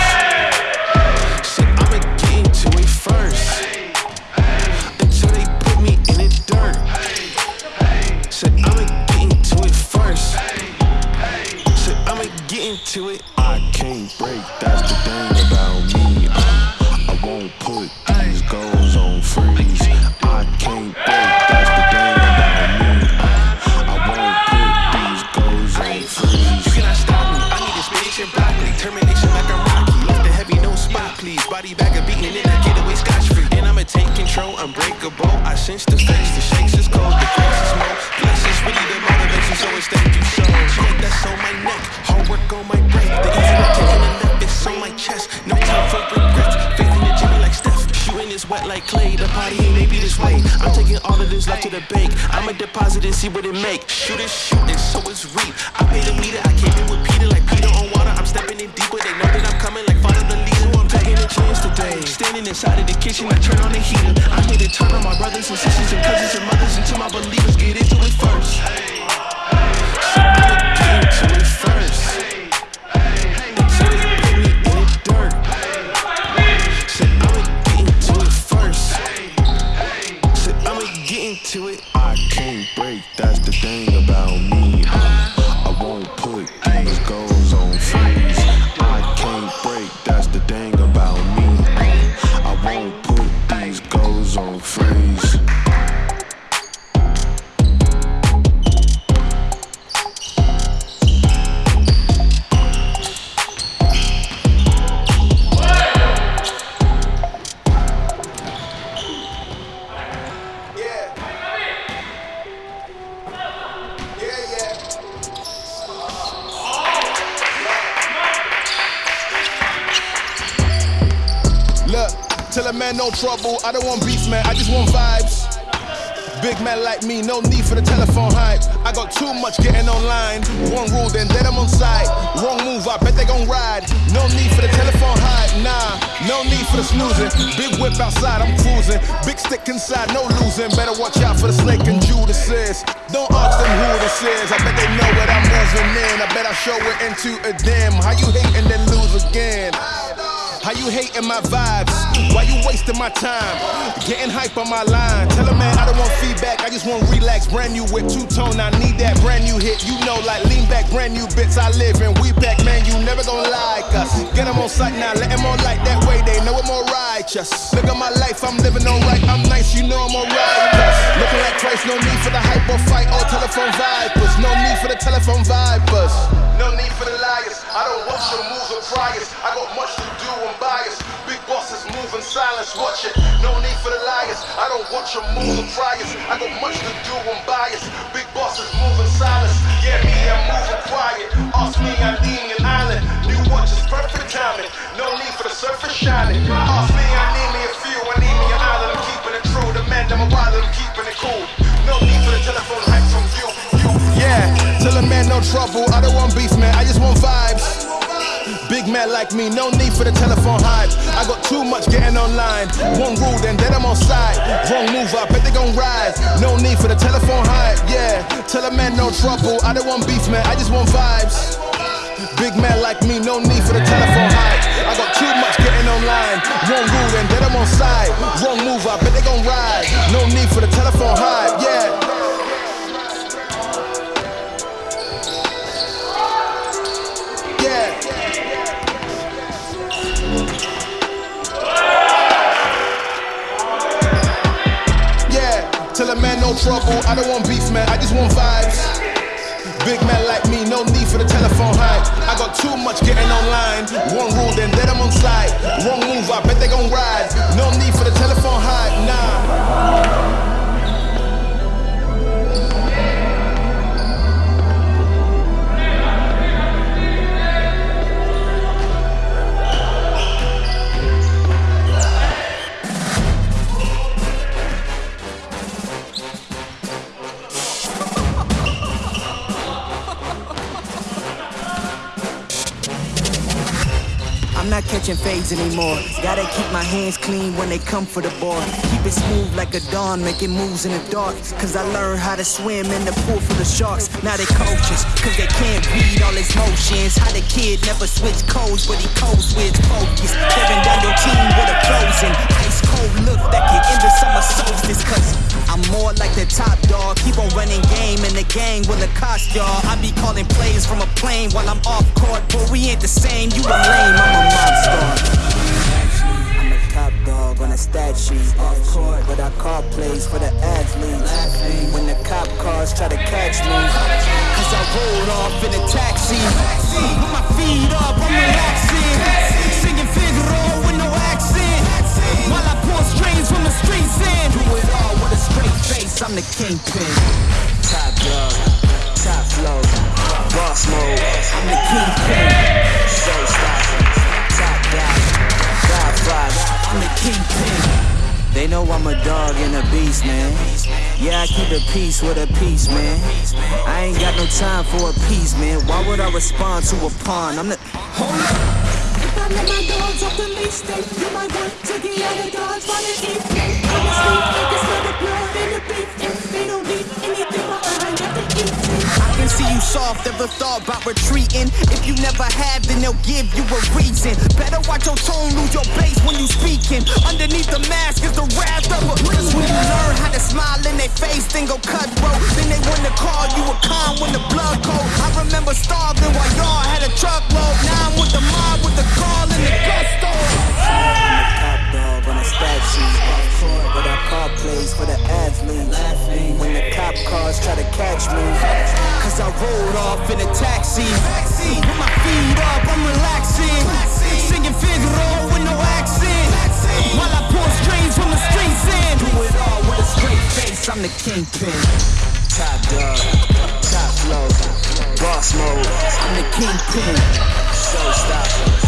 into it. I can't break, that's the thing about me. Uh, I won't put these goals on freeze. I can't break, that's the thing about me. Uh, I won't put these goals on freeze. You cannot stop me. I need and broccoli. Termination like I'm Rocky. Left the heavy, no spot, please. Body bag of beating in, I get away scotch free. And I'ma take control, unbreakable. I sense the face, the bank. I'ma deposit and see what it make. Shoot is shooting, so it's reap. I paid a meter, I came in with Peter like Peter on water. I'm stepping in deeper. They know that I'm coming like follow the leader. I'm taking a chance today. Standing inside of the kitchen, I turn on the heater. I'm here to turn on my brothers and sisters and cousins and mothers until my believers get into it first. So get into it first. Into it. I can't break, that's the thing I don't want beef, man. I just want vibes. Big man like me, no need for the telephone hype. I got too much getting online. One rule, then dead I'm on side. Wrong move, I bet they gon' ride. No need for the telephone hype, nah. No need for the snoozing. Big whip outside, I'm cruising. Big stick inside, no losing. Better watch out for the snake and Judas. Don't ask them who this is. I bet they know what I'm moving in. I bet I show it into a dim. How you hate and then lose again? How you hating my vibes? Why you wasting my time? Getting hype on my line. Tell a man don't want feedback, I just want relax. Brand new whip, two tone, I need that brand new hit. You know, like lean back, brand new bits I live in. We back, man, you never gonna like us. Get them on sight now, let them on like that way, they know I'm more righteous. Look at my life, I'm living alright, I'm nice, you know I'm alright. Looking like twice, no need for the hype or fight or telephone vipers. No need for the telephone vipers. No need for the liars. I don't watch your moves or priors. I got much to do, I'm biased. Big bosses move in silence, watch it. No need for the liars. I don't watch your moves or priors. I got much to do, I'm biased. Big bosses move in silence. Yeah, me, I'm moving quiet. Ask me, I'm leading an island. New watch is perfect timing. No need for the surface shining. Ask me, I need me a few. I need me an island. I'm keeping it true. The man, I'm a wild, I'm keeping it cool. No need for the telephone hype from you. you. Yeah, tell a man no trouble. I don't want beef, man. I just want vibes. Big man like me, no need for the telephone hype. I got too much getting online. One rule, then then I'm on side. Wrong move, I bet they gon' rise. No need for the telephone hype, yeah. Tell a man no trouble. I don't want beef, man. I just want vibes. Big man like me, no need for the telephone hype. I got too much getting online. One rule, then then I'm on side. Wrong move, I bet they gon' rise. No need for the telephone hype, yeah. No trouble, I don't want beef, man, I just want vibes. Big man like me, no need for the telephone hype. I got too much getting online. One rule, then dead I'm on side. Wrong move, I bet they gon' ride. No need for the telephone hype, nah. Not catching fades anymore. Gotta keep my hands clean when they come for the ball. Keep it smooth like a dawn, making moves in the dark. Cause I learned how to swim in the pool full of sharks. Now they coaches, cause they can't read all his motions. How the kid never switch codes, but he codes with focus. Tearing down your team with a frozen, ice cold look that can end the summer solstice. Cause I'm more like the top dog. Keep on running game in the gang will the cost y'all. I be calling plays from a plane while I'm off court, but we ain't the same. You a lame, I'm a mob star. I'm a top dog on a stat sheet. Off court, but I call plays for the athletes. When the cop cars try to catch me, cause I rolled off in a taxi. Put my feet up, I'm relaxing. Singing Figaro. While I pour strings from the streets in. Do it all with a straight face, I'm the kingpin. Top dog, top flow, boss mode. I'm the kingpin. Showstopper, top dog, godfather. I'm the kingpin. They know I'm a dog and a beast, man. Yeah, I keep the peace with a peace, man. I ain't got no time for a piece, man. Why would I respond to a pawn? I'm the. Hold up. Let my dogs off the leash, then you might want to out of dodge while they eat. Honestly, soft, ever thought about retreating. If you never have, then they'll give you a reason. Better watch your tone, lose your base when you speaking. Underneath the mask is the wrath of a Cause when you learn how to smile in their face, then go cutthroat. Then they wanna call you a con when the blood cold. I remember starving while y'all had a truckload. Now I'm with the mob with the call and the gusto. Kingpin. Top dog, top flow, boss mode. I'm the kingpin. Showstopper,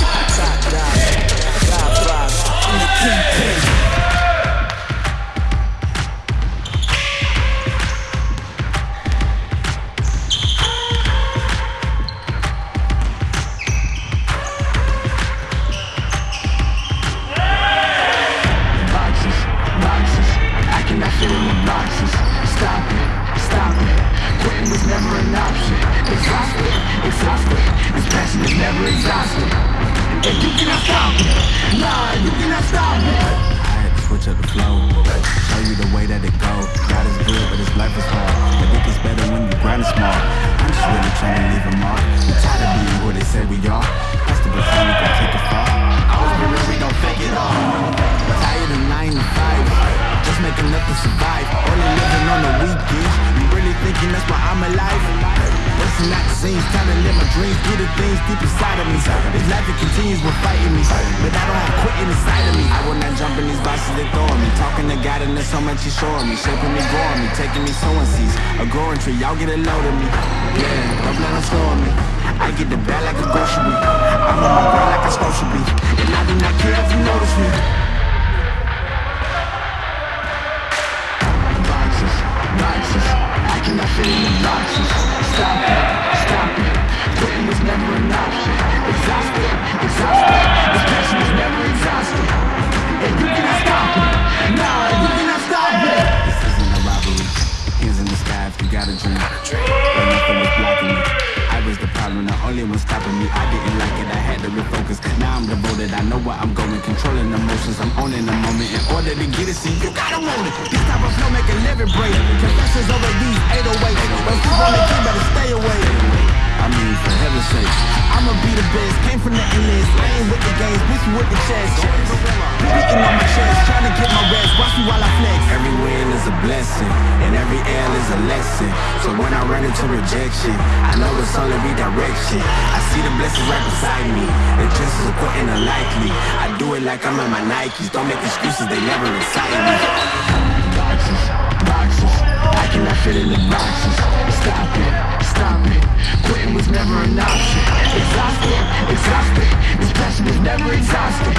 Boxes, boxes, I cannot fit in the boxes Stop it, stop it, quitting was never an option Exhausted, exhausted, this passion is never exhausted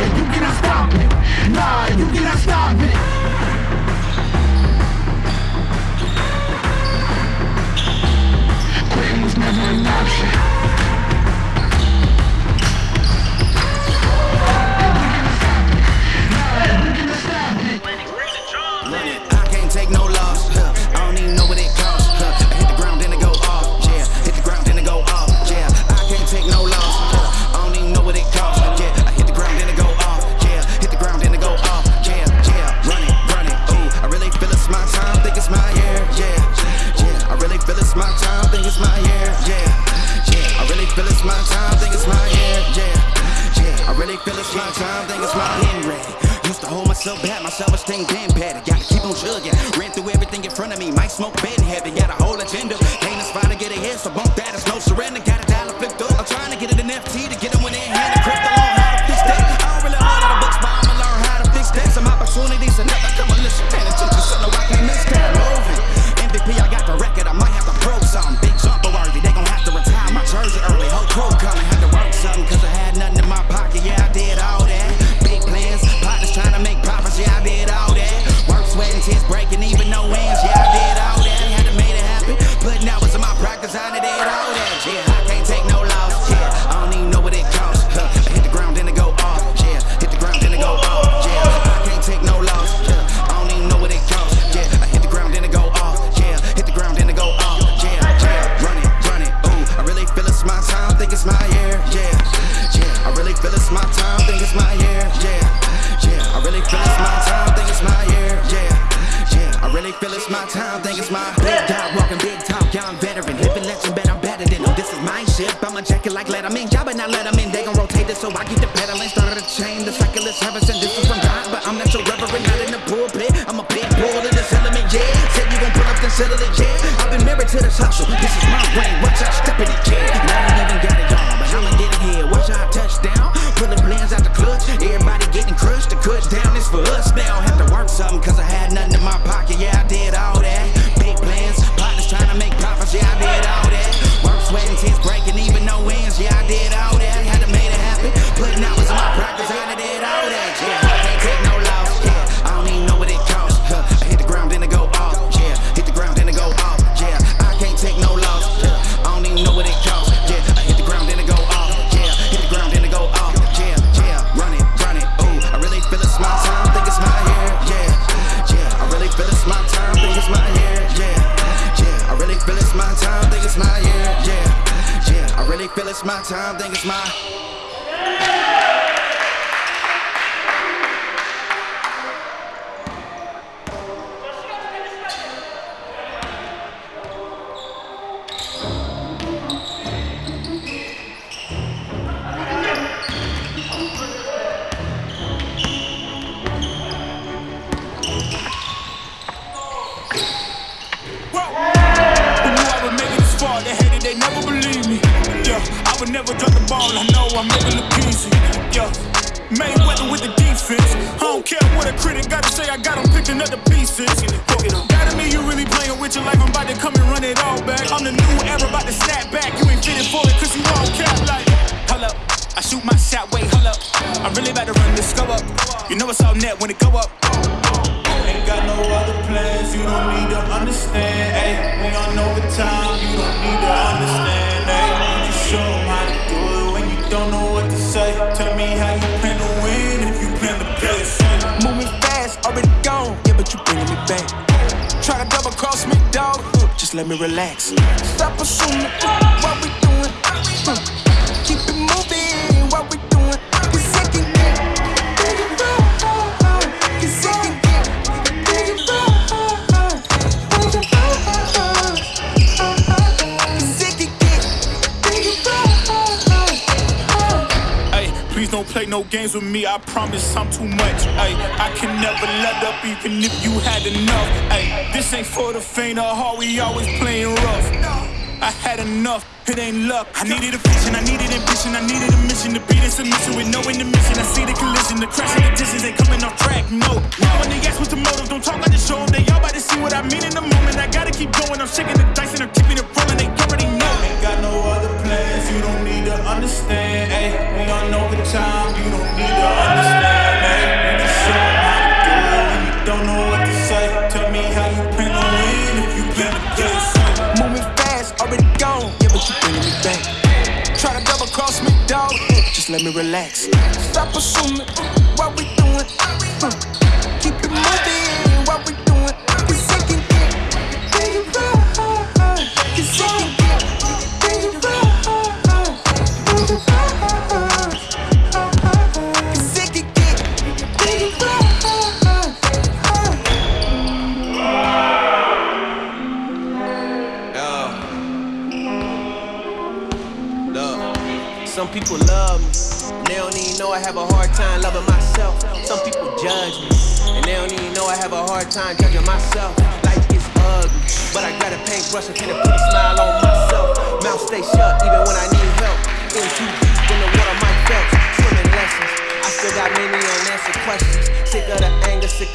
And you cannot stop it, nah, you cannot stop it was never an option. feel it's my time, think it's my hand ready. Used to hold myself back, my self-esteem damn patty. Gotta keep on chugging, ran through everything in front of me. Might smoke bed in heaven, got a whole agenda. Ain't fine to get ahead, so bump that, it's no surrender. Got a dollar flipped up, I'm trying to get an NFT to get them when they hand a crypto.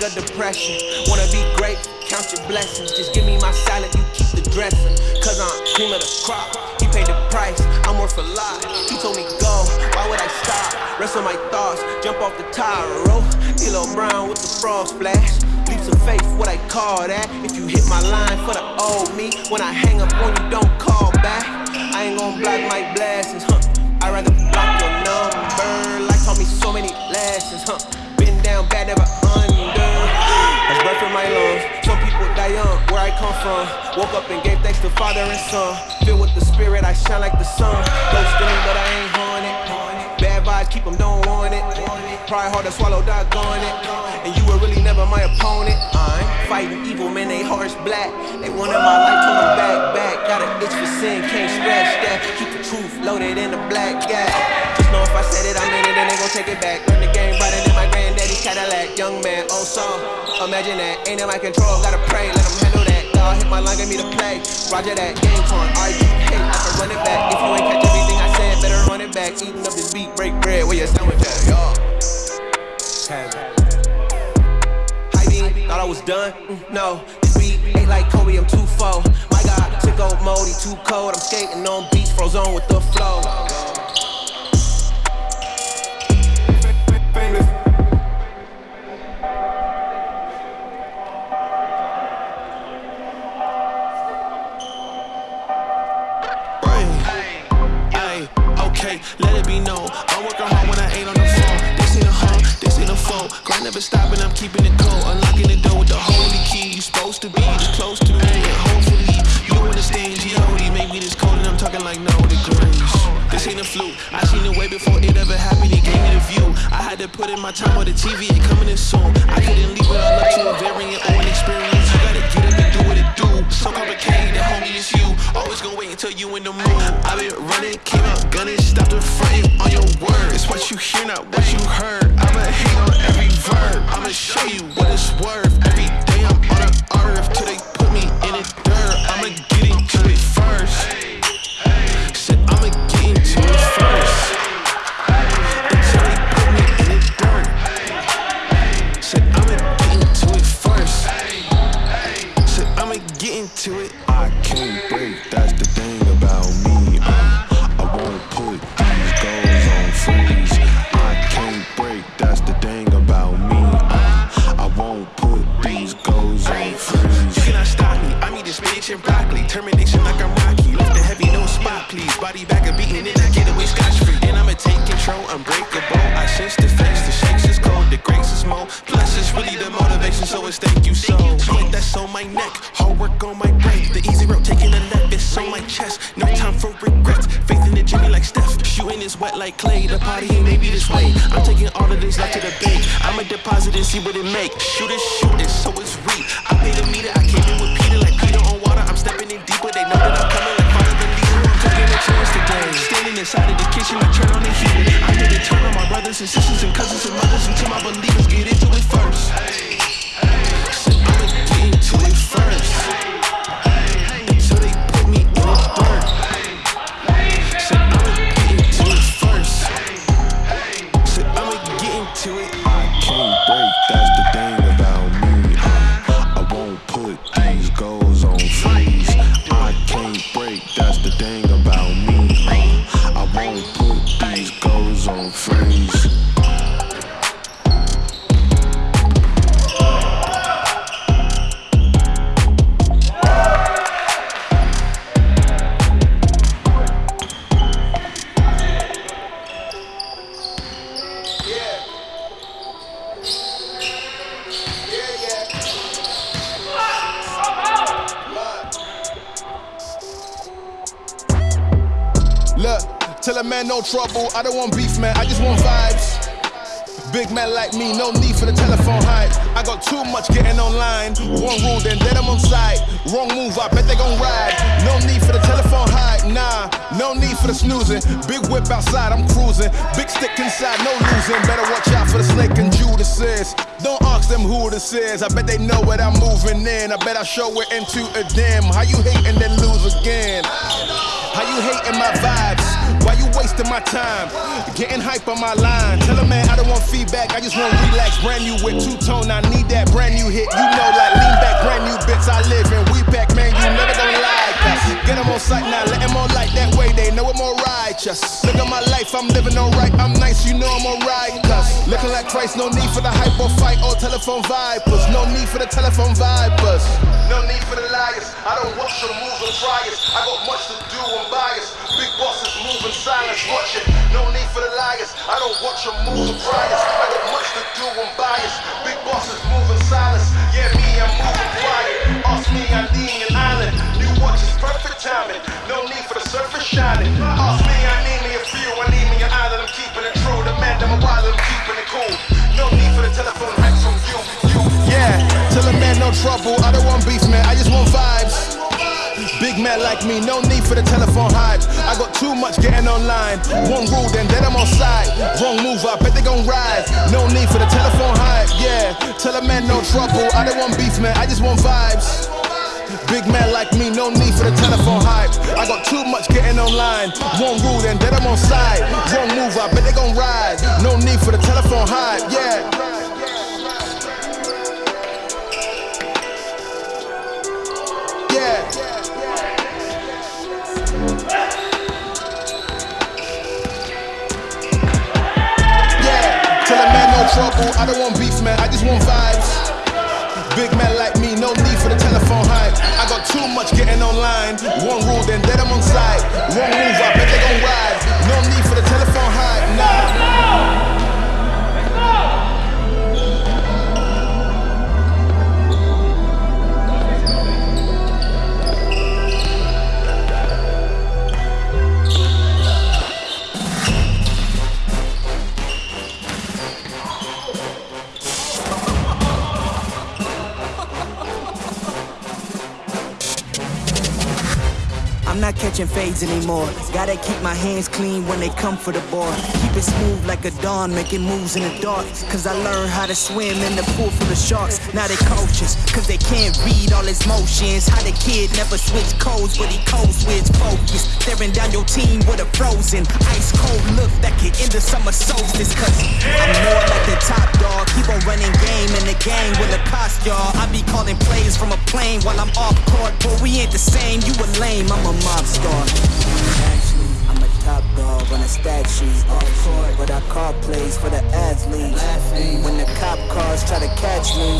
Of depression. Wanna be great, count your blessings. Just give me my salad, you keep the dressing. Cause I'm cream of the crop. He paid the price, I'm worth a lot. He told me go, why would I stop? Rest of my thoughts, jump off the tire, oh. roll. Kilo Brown with the frog splash. Leaps of faith, what I call that. If you hit my line for the old me, when I hang up on you, don't call back. I ain't gon' block my blessings, huh? I'd rather block your number. Life taught me so many lessons, huh? Been down bad, never under. Breath in my lungs. Some people die young, where I come from. Woke up and gave thanks to Father and Son. Filled with the Spirit, I shine like the sun. Close to me, but I ain't haunted. Bad vibes, keep 'em, don't want it. Try hard to swallow, doggone it. And you were really never my opponent. I'm fighting evil, man, they hearts black. They wanted my life, told them back, back. Got an itch for sin, can't scratch that. Keep the truth loaded in the black gap. Just know if I said it, I meant it, then they gon' take it back. Learn the game better than my Cadillac. Young man, old song. Imagine that, ain't in my control, gotta pray, let them handle that. God hit my line, get me to play. Roger that, game torn, RU hate, I can run it back. If you ain't catch everything I said, better run it back. Eating up this beat, break bread, where your sandwich at, y'all? Thought I was done? Mm, no, this beat ain't like Kobe, I'm too full. My God, took old moldy, too cold. I'm skating on beach, frozen with the flow. never stopping, I'm keeping it cold. Unlocking the door with the holy key. You supposed to be this close to me, and hopefully you understand. G.O.D. made me this cold, and I'm talking like no degrees. This ain't a fluke. I seen it way before it ever happened. It gave me the view. I had to put in my time on the TV. It coming in soon. I couldn't leave without love to a variant or an experience. You gotta get up and do what it do. So complicated, the homie is you. Always gonna wait until you in the mood. I been running, came out gunning, stopped in front on your word. It's what you hear, not what you heard. I'ma hang on verb. I'ma show you what it's worth. Show it into a dim. How you hate and then lose again? How you hating my vibes? Why you wasting my time? Getting hype on my line. Tell a man I don't want feedback, I just want relax. Brand new with two tone, I need that brand new hit. You know, like lean back, brand new bits I live in. We back, man, you never gonna lie. Cause get them on sight now, let them all like that way. They know I'm more righteous. Look at my life, I'm living alright. I'm nice, you know I'm alright. Cause looking like Christ, no need for the hype or fight or telephone vipers. No need for the telephone vipers. No need for the liars. I don't watch your moves or try. I got much to do, I'm biased. Big bosses move in silence, watch it. No need for the liars. I don't watch your moves or try. I got much to do, I'm biased. Big bosses move in silence. Yeah, me, I'm moving quiet. Ask me, I'm needing perfect timing. No need for the surface shining. Ask me, I need me a few. I need me an island. I'm keeping it true. The man, I'm a wild, I'm keeping it cool. No need for the telephone hacks from you. you. Yeah, tell a man no trouble. I don't want beef, man. I just want vibes. Big man like me, no need for the telephone hype. I got too much getting online. One rule, then then I'm on side. Wrong move, I bet they gon' ride. No need for the telephone hype. Yeah, tell a man no trouble. I don't want beef, man. I just want vibes. Big man like me, no need for the telephone hype. I got too much getting online. One rule, then then I'm on side. Wrong move, I bet they gon' ride. No need for the telephone hype. Yeah. Yeah. Yeah, tell a man no trouble. I don't want beef, man. I just want vibes. Big man like me, no need for the telephone hype. I got too much getting online. One rule, then let them on side. One move, I bet they gon' ride. No need I'm not catching fades anymore. Gotta keep my hands clean when they come for the ball. Keep it smooth like a dawn, making moves in the dark. Cause I learned how to swim in the pool full of sharks. Now they coaches, cause they can't read all his motions. How the kid never switch codes, but he code switch focus. Staring down your team with a frozen, ice cold look that can end the summer solstice. Cause I'm more like the top dog. Keep on running game in the game with a cost, y'all. I be calling plays from a plane while I'm off court. But we ain't the same, you a lame, I'm a mob star. Actually, I'm a top dog on a stat sheet. But I call plays for the athletes. When the cop cars try to catch me,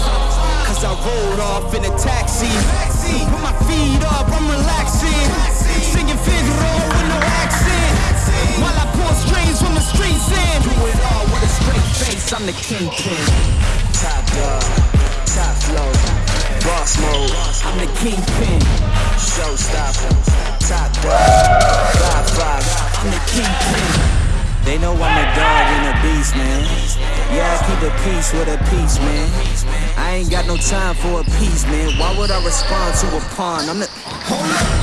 cause I rolled off in a taxi. Put my feet up, I'm relaxing. Singing Figaro with no accent. While I pull strings from the streets in. Do it all with a straight face, I'm the kingpin. Top dog, top flow, boss mode. I'm the kingpin. Showstopper, top dog, five five. I'm the kingpin. They know I'm a dog and a beast, man. Yeah, I keep a peace with a peace, man. I ain't got no time for a piece, man. Why would I respond to a pawn? I'm the. Hold up.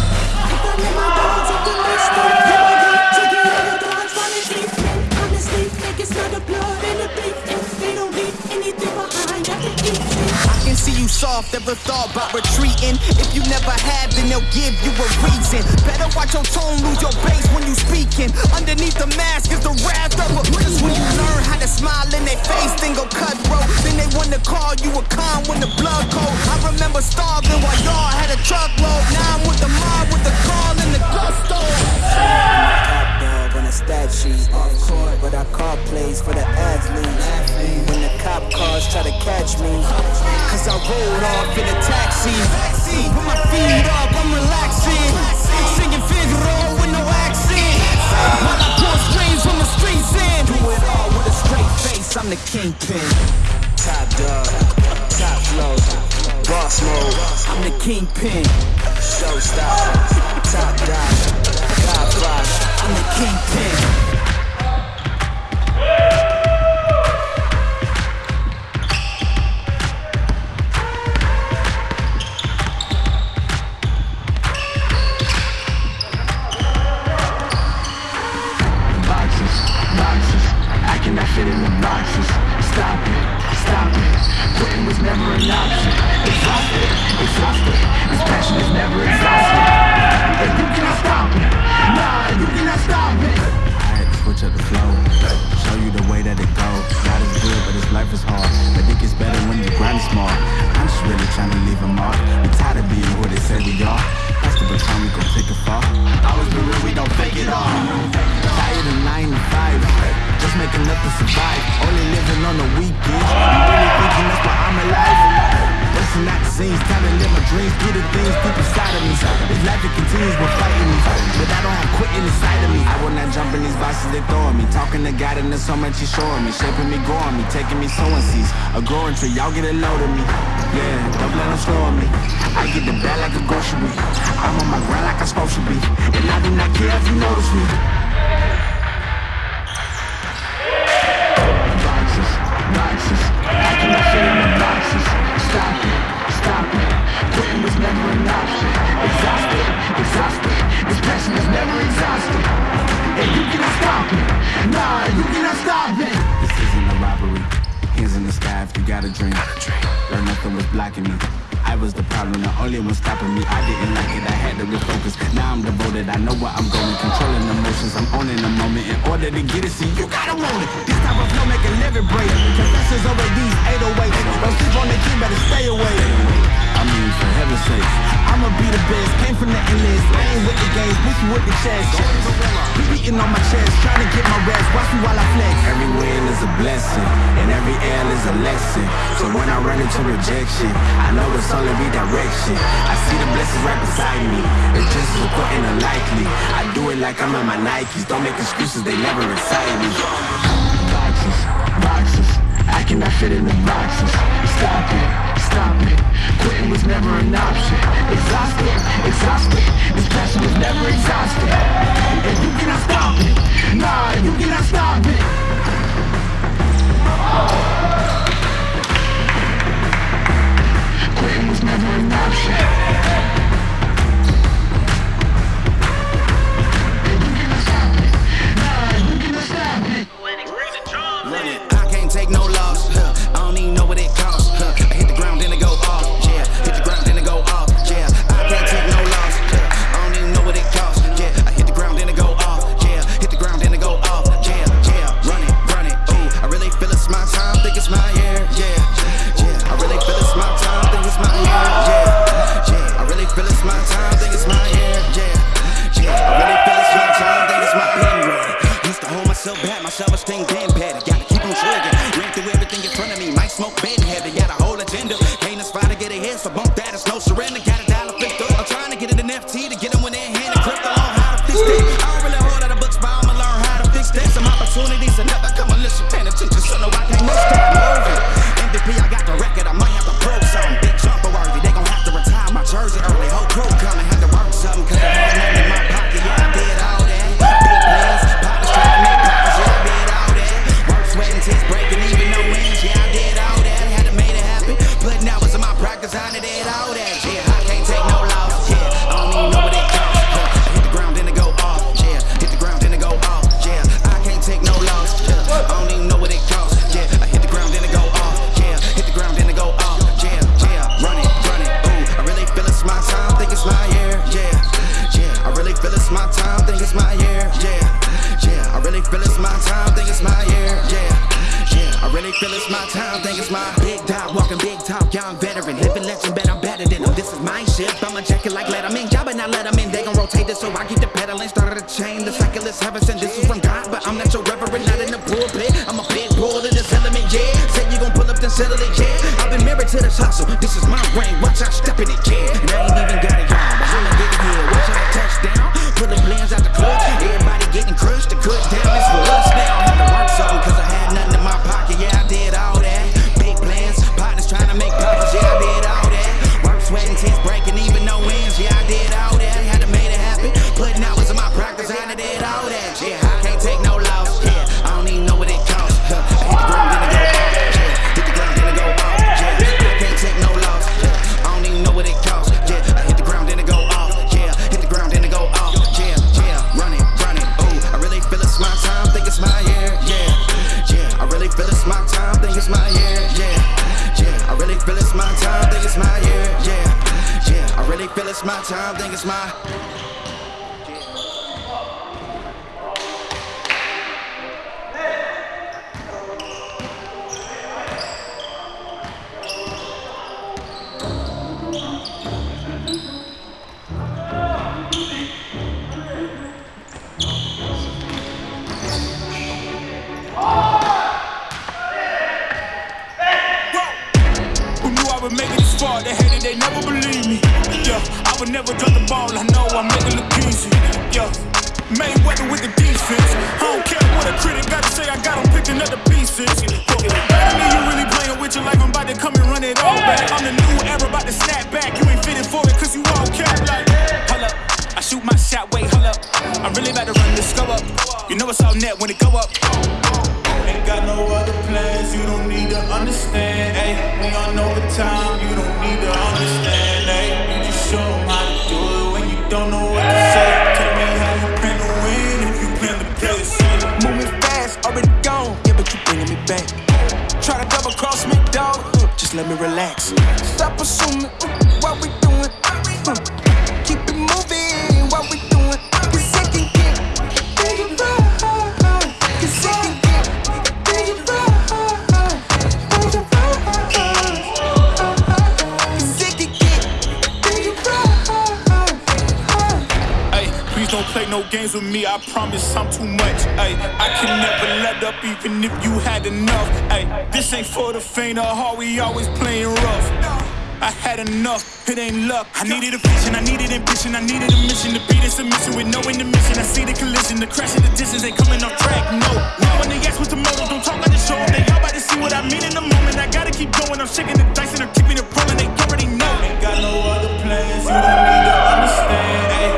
Soft, ever thought about retreating. If you never have, then they'll give you a reason. Better watch your tone, lose your base when you speaking. Underneath the mask is the wrath of a Just when you learn how to smile in their face, then go cutthroat. Then they want to call you a con when the blood cold. I remember starving while y'all had a truckload. Now I'm with the mob with the call and the gusto. On a stat sheet. Off court, but I call plays for the athletes. When the cop cars try to catch me, cause I rolled off in a taxi. Put my feet up, I'm relaxing. Singing Figaro with no accent. While I pull strings from the streets in. Do it all with a straight face, I'm the kingpin. Top dog, top flow, boss mode. I'm the kingpin. Showstopper, top dog, top five. I'm the kingpin. boxes, boxes. I cannot fit in the boxes. Stop it, stop it. Quitting was never an option. Exhausted, exhausted. This passion is never exhausted. Life is hard. I think it's better when you grind small. I'm just really trying to leave a mark. We tired of being who they say we are. That's the baton we gon' take it far. Always be real, we don't fake it all. Tired of nine to five, just making to survive. Only living on the weekends. You really thinking that's why I'm alive? Out the scenes, time to my dreams, do the things deep inside of me. This life it continues, but fighting me. But I don't have quitting inside of me. I will not jump in these boxes they throwing me. Talking to God and there's so much he's showing me. Shaping me, growing me, taking me sowing seeds. A growing tree, y'all get a load of me. Yeah, don't let them slow me. I get the bag like a grocery. I'm on my grind like I'm supposed to be. And I do not care if you notice me. Passion is never exhausted. And you cannot stop it. Nah, you cannot stop it. This isn't a robbery. Hands in the sky if you got a dream. Learn nothing was blocking me. I was the problem, the only one stopping me. I didn't like it, I had to refocus. Now I'm devoted, I know where I'm going. Controlling emotions, I'm owning the moment. In order to get it, see, you gotta want it. This type of flow make a living break. Confessions over these 808s. Don't sleep on the key, better stay away. I mean, for heaven's sake, I'ma be the best. Came from the endless. I ain't with the games, push you with the chest. Be beating on my chest, trying to get my rest. Watch me while I flex. Every win is a blessing, and every L is a lesson. So when I run into rejection, I know it's only redirection. I see the blessings right beside me. It's just as important and likely. I do it like I'm in my Nikes. Don't make excuses, they never excite me. Boxes, boxes. I cannot fit in the boxes. Stop it, Quitting was never an option. Exhausted, exhausted. This passion was never exhausted. And you cannot stop it. Nah, you cannot stop it. Quitting was never an option. no games with me, I promise I'm too much. Ay, I can never let up even if you had enough. Ay, this ain't for the faint of heart, we always playing rough. I had enough, it ain't luck. I needed a vision, I needed ambition, I needed a mission to beat this submission with no intermission. I see the collision, the crash in the distance ain't coming off track, no. Now when they ask with the motive, don't talk like the show them. They all about to see what I mean in the moment. I gotta keep going, I'm shaking the dice and I'm keeping it rolling. They already know. Ain't got no other plans, you don't need to understand. Ay.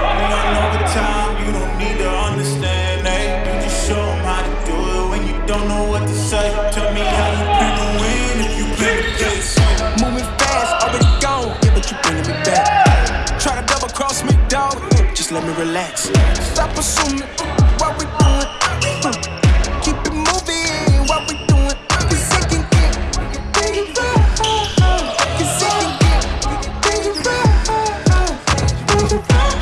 relax. Stop assuming what we doing. Hmm. Keep it moving, what we doing. Cause it can get, it Cause it can get, it can Cause it can get,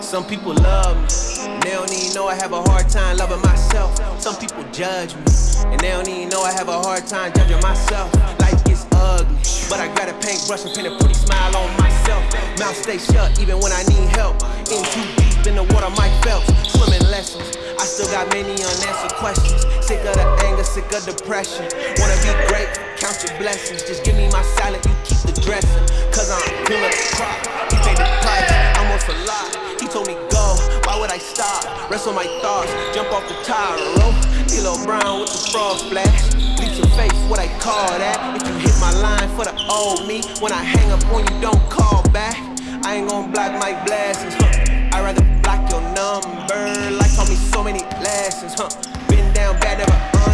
Some people love me. I have a hard time loving myself. Some people judge me, and they don't even know I have a hard time judging myself. Life gets ugly, but I got a paintbrush and paint a pretty smile on myself. Mouth stay shut even when I need help. In too deep in the water, Mike Phelps. Swimming lessons, I still got many unanswered questions. Sick of the anger, sick of depression. Wanna be great, count your blessings. Just give me my salad, you keep the dressing. Cause I'm feeling the crop, he paid the price, almost a lot. He told me go. I stop? wrestle my thoughts, jump off the tire rope. D'Lo Brown with the frog splash. Leaps your face, what I call that. If you hit my line for the old me, when I hang up on you, don't call back. I ain't gon' block my blessings, huh? I'd rather block your number. Like taught me so many lessons, huh? Been down bad, never.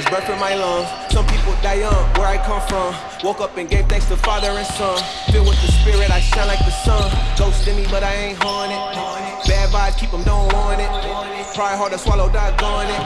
That's breath in my lungs. Some people die young, where I come from. Woke up and gave thanks to Father and Son. Filled with the Spirit, I shine like the sun. Ghost in me, but I ain't haunted. Bad vibes, keep them, don't want it. Try hard to swallow, doggone it.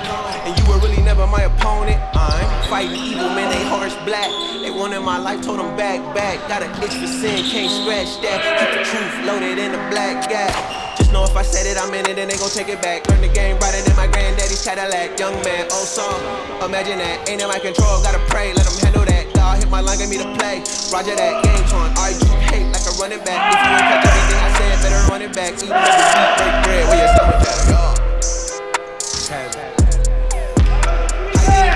And you were really never my opponent. I'm fighting evil, man, they harsh black. They wanted my life, told them back, back. Got an itch for sin, can't scratch that. Keep the truth loaded in the black gap. Just know if I said it, I'm in it, and they gon' take it back. Learn the game brighter than my granddaddy's Cadillac. Young man, oh, old song. Imagine that, ain't in my control, gotta pray, let them handle that. God hit my line, get me to play. Roger that, game on. I you hate like a running back. If you ain't catch everything I said, better run it back. Eat the beat, break bread, where your stomach at?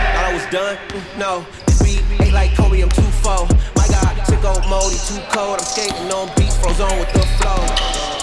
Thought I was done? No, this beat ain't like Kobe, I'm too full. My God, sicko mode, he too cold. I'm skating on beats, froze on with the flow.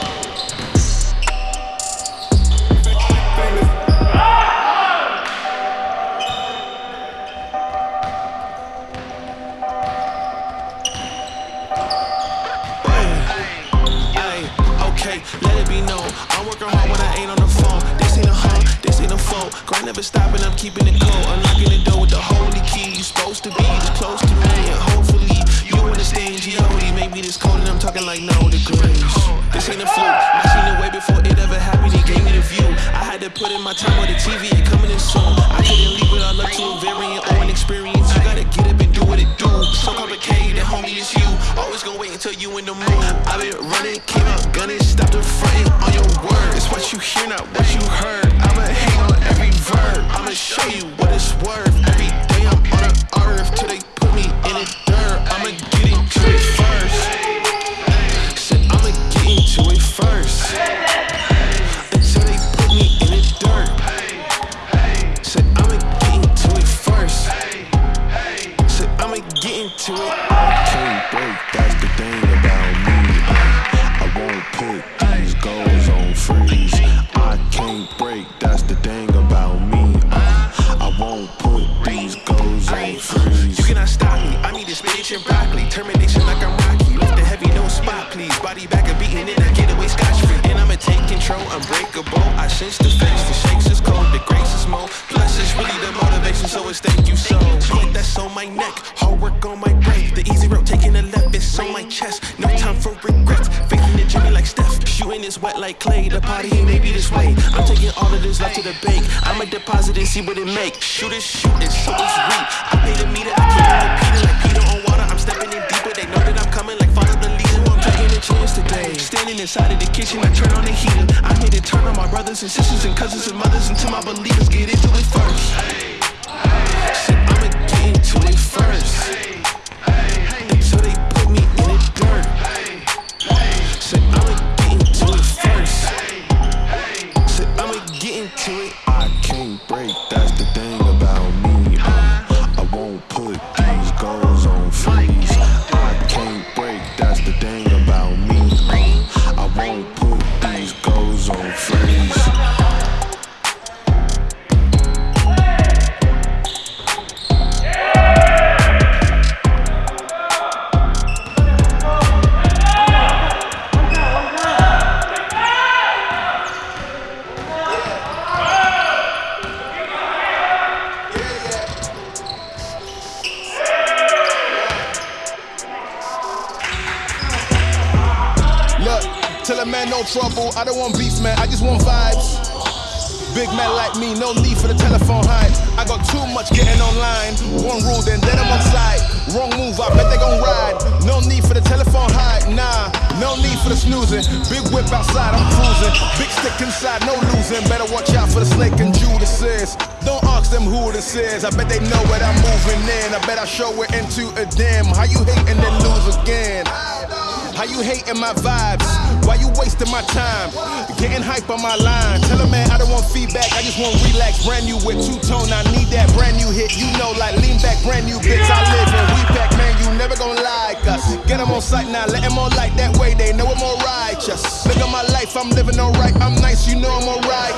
Grind never stopping, I'm keeping it cold. Unlocking the door with the holy key. You supposed to be this close to me, and hopefully you understand. G.O.D. made me this cold, and I'm talking like no degrees. This ain't a fluke. I seen it way before it ever happened. He gave me the view. I had to put in my time on the TV and coming in soon. I couldn't leave without look to a variant or an experience. You gotta get up and do what it do. So complicated, homie, it's you. Always gonna wait until you in the mood. I've been running, came out gunning, stopped the fronting on your word. It's what you hear, not what you heard. I'ma hang on every verb. I'ma show you what it's worth. Every day I'm on the earth till they put me in the dirt. I'ma get into it first. Said I'ma get into it first. Until they put me in the dirt. Said I'ma get into it first. Said I'ma get into it. Sense the face, the shakes is cold, the grace is more. Plus, it's really the motivation, so it's thank you so. Sweat that's on my neck, hard work on my brain. The easy route taking a left, it's on my chest. No time for regrets. Faking the Jimmy like Steph. Shooting is wet like Klay. The party ain't maybe this way. I'm taking all of this left to the bank. I'ma deposit and see what it make. Shoot is shooting, so it's weak. I pay the meter, I it repeating like Standing inside of the kitchen, I turn on the heater. I'm here to turn on my brothers and sisters and cousins and mothers until my believers get into it first. I'ma get into it first. I bet they know what I'm moving in. I bet I show it into a dim. How you hate and then lose again? How you hating my vibes? Why you wasting my time? Getting hype on my line. Tell a man I don't want feedback, I just want relax. Brand new with two tone, I need that brand new hit. You know, like lean back, brand new bits. I live in we pack, man. You never gonna like us. Get them on sight now, let them on like that way. They know I'm more righteous. Look at my life, I'm living alright. I'm nice, you know I'm alright.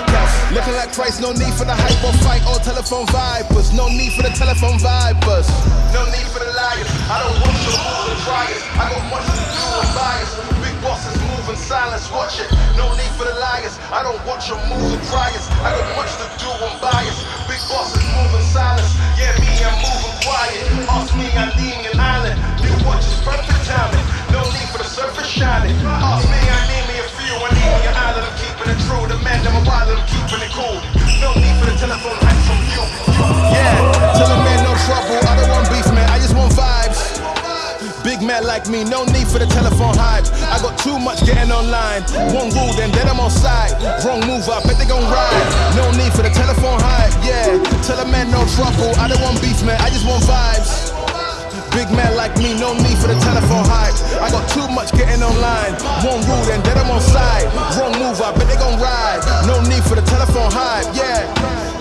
Looking like Christ, no need for the hype or fight or telephone vipers. No need for the telephone vipers. No need for the liars. I don't want your moves and triers. I got much to do and bias. Big bosses move in silence, watch it. No need for the liars. I don't want your moves and triers. I got much to do and bias. Big bosses move in silence. Yeah, me, I'm moving quiet. Ask me, I'm leaving an island. New watch is perfect timing. No need for the surface shining. Ask me, I need me a few. I need me an island. I'm keeping it true. The man, I'm a wild, I'm keeping it cool. No need for the telephone hype from you. Yeah, tell a man no trouble. I don't want beef, man. I just want vibes. Big man like me, no need for the telephone hype. I got too much getting online. One rule, then then I'm on side. Wrong move, I bet they gon' ride. No need for the telephone hype, yeah. Tell a man no trouble. I don't want beef, man. I just want vibes. Big man like me, no need for the telephone hype. I got too much getting online. One rule, then then I'm on side. Wrong move, I bet they gon' ride. No need for the telephone hype. Yeah.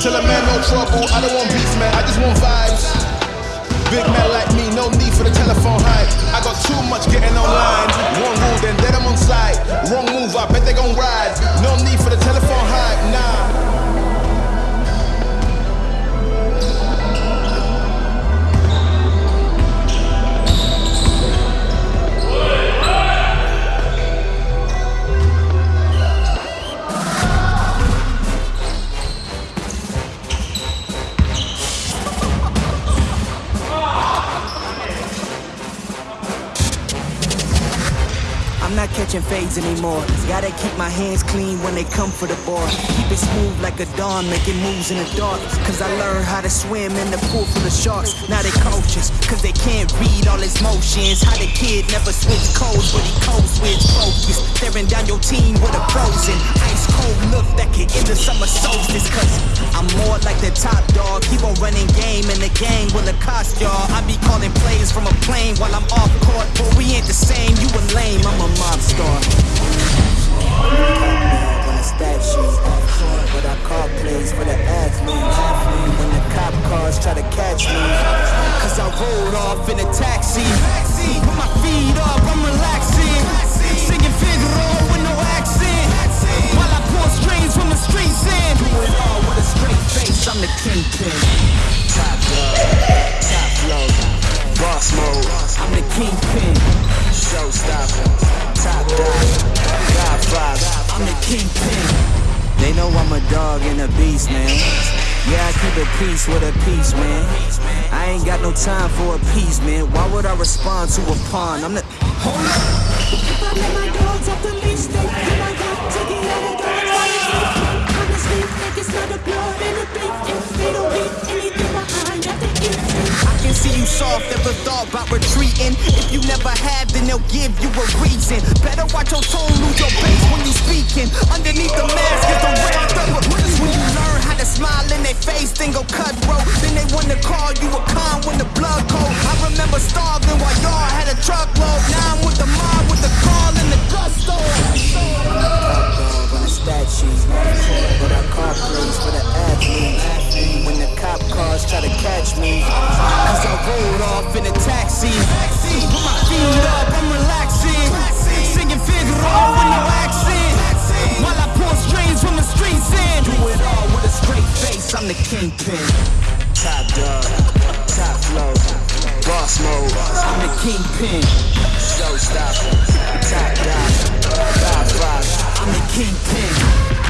Tell a man no trouble. I don't want beef, man. I just want vibes. Big man like me, no need for the telephone hype. I got too much getting online. One rule, then then I'm on side. Wrong move, I bet they gon' ride. No need for the telephone hype, anymore. Gotta keep my hands clean when they come for the ball. Keep it smooth like a dawn, making moves in the dark. Cause I learned how to swim in the pool full of sharks. Now they coaches, cause they can't read all his motions. How the kid never switch codes, but he code switch focus. Staring down your team with a frozen, ice cold look that can end the summer solstice. Cause I'm more like the top dog. Keep on running game and the gang will accost y'all. I be calling plays from a plane while I'm off court. But we ain't the same, you a lame, I'm a mob star. When the cop cars try to catch me, cause I rolled off in a taxi. Put my feet up, I'm relaxing. Singing with no accent. While I strings from the streets in. All I'm the kingpin. Top dog, top flow, boss mode. I'm the kingpin. Showstopper, top dog, Godfather. I'm the kingpin. They know I'm a dog and a beast, man. Yeah, I keep a peace with a peace, man. I ain't got no time for a peace, man. Why would I respond to a pawn? I'm the. Hold up. If I let my dogs off the leash, they do my work to get out of dogs while they sleep. Honestly, think it's not the blood you soft, never thought about retreating. If you never have, then they'll give you a reason. Better watch your tone, lose your base when you speaking. Underneath the mask is the real. When you learn how to smile in their face, then go cutthroat. Then they wanna call you a con when the blood cold. I remember starving while y'all had a truckload. Now I'm with the mob with the call and the gusto. A stat sheet, but I call plays for the athletes. When the cop cars try to catch me, cause I rolled off in a taxi. Put my feet up, I'm relaxing. Singing Figaro with no accent. While I pour strings from the streets in. Do it all with a straight face, I'm the kingpin. Top dog, top flow, boss mode. I'm the kingpin. Showstopper, top dog, Godfather. I'm the kingpin.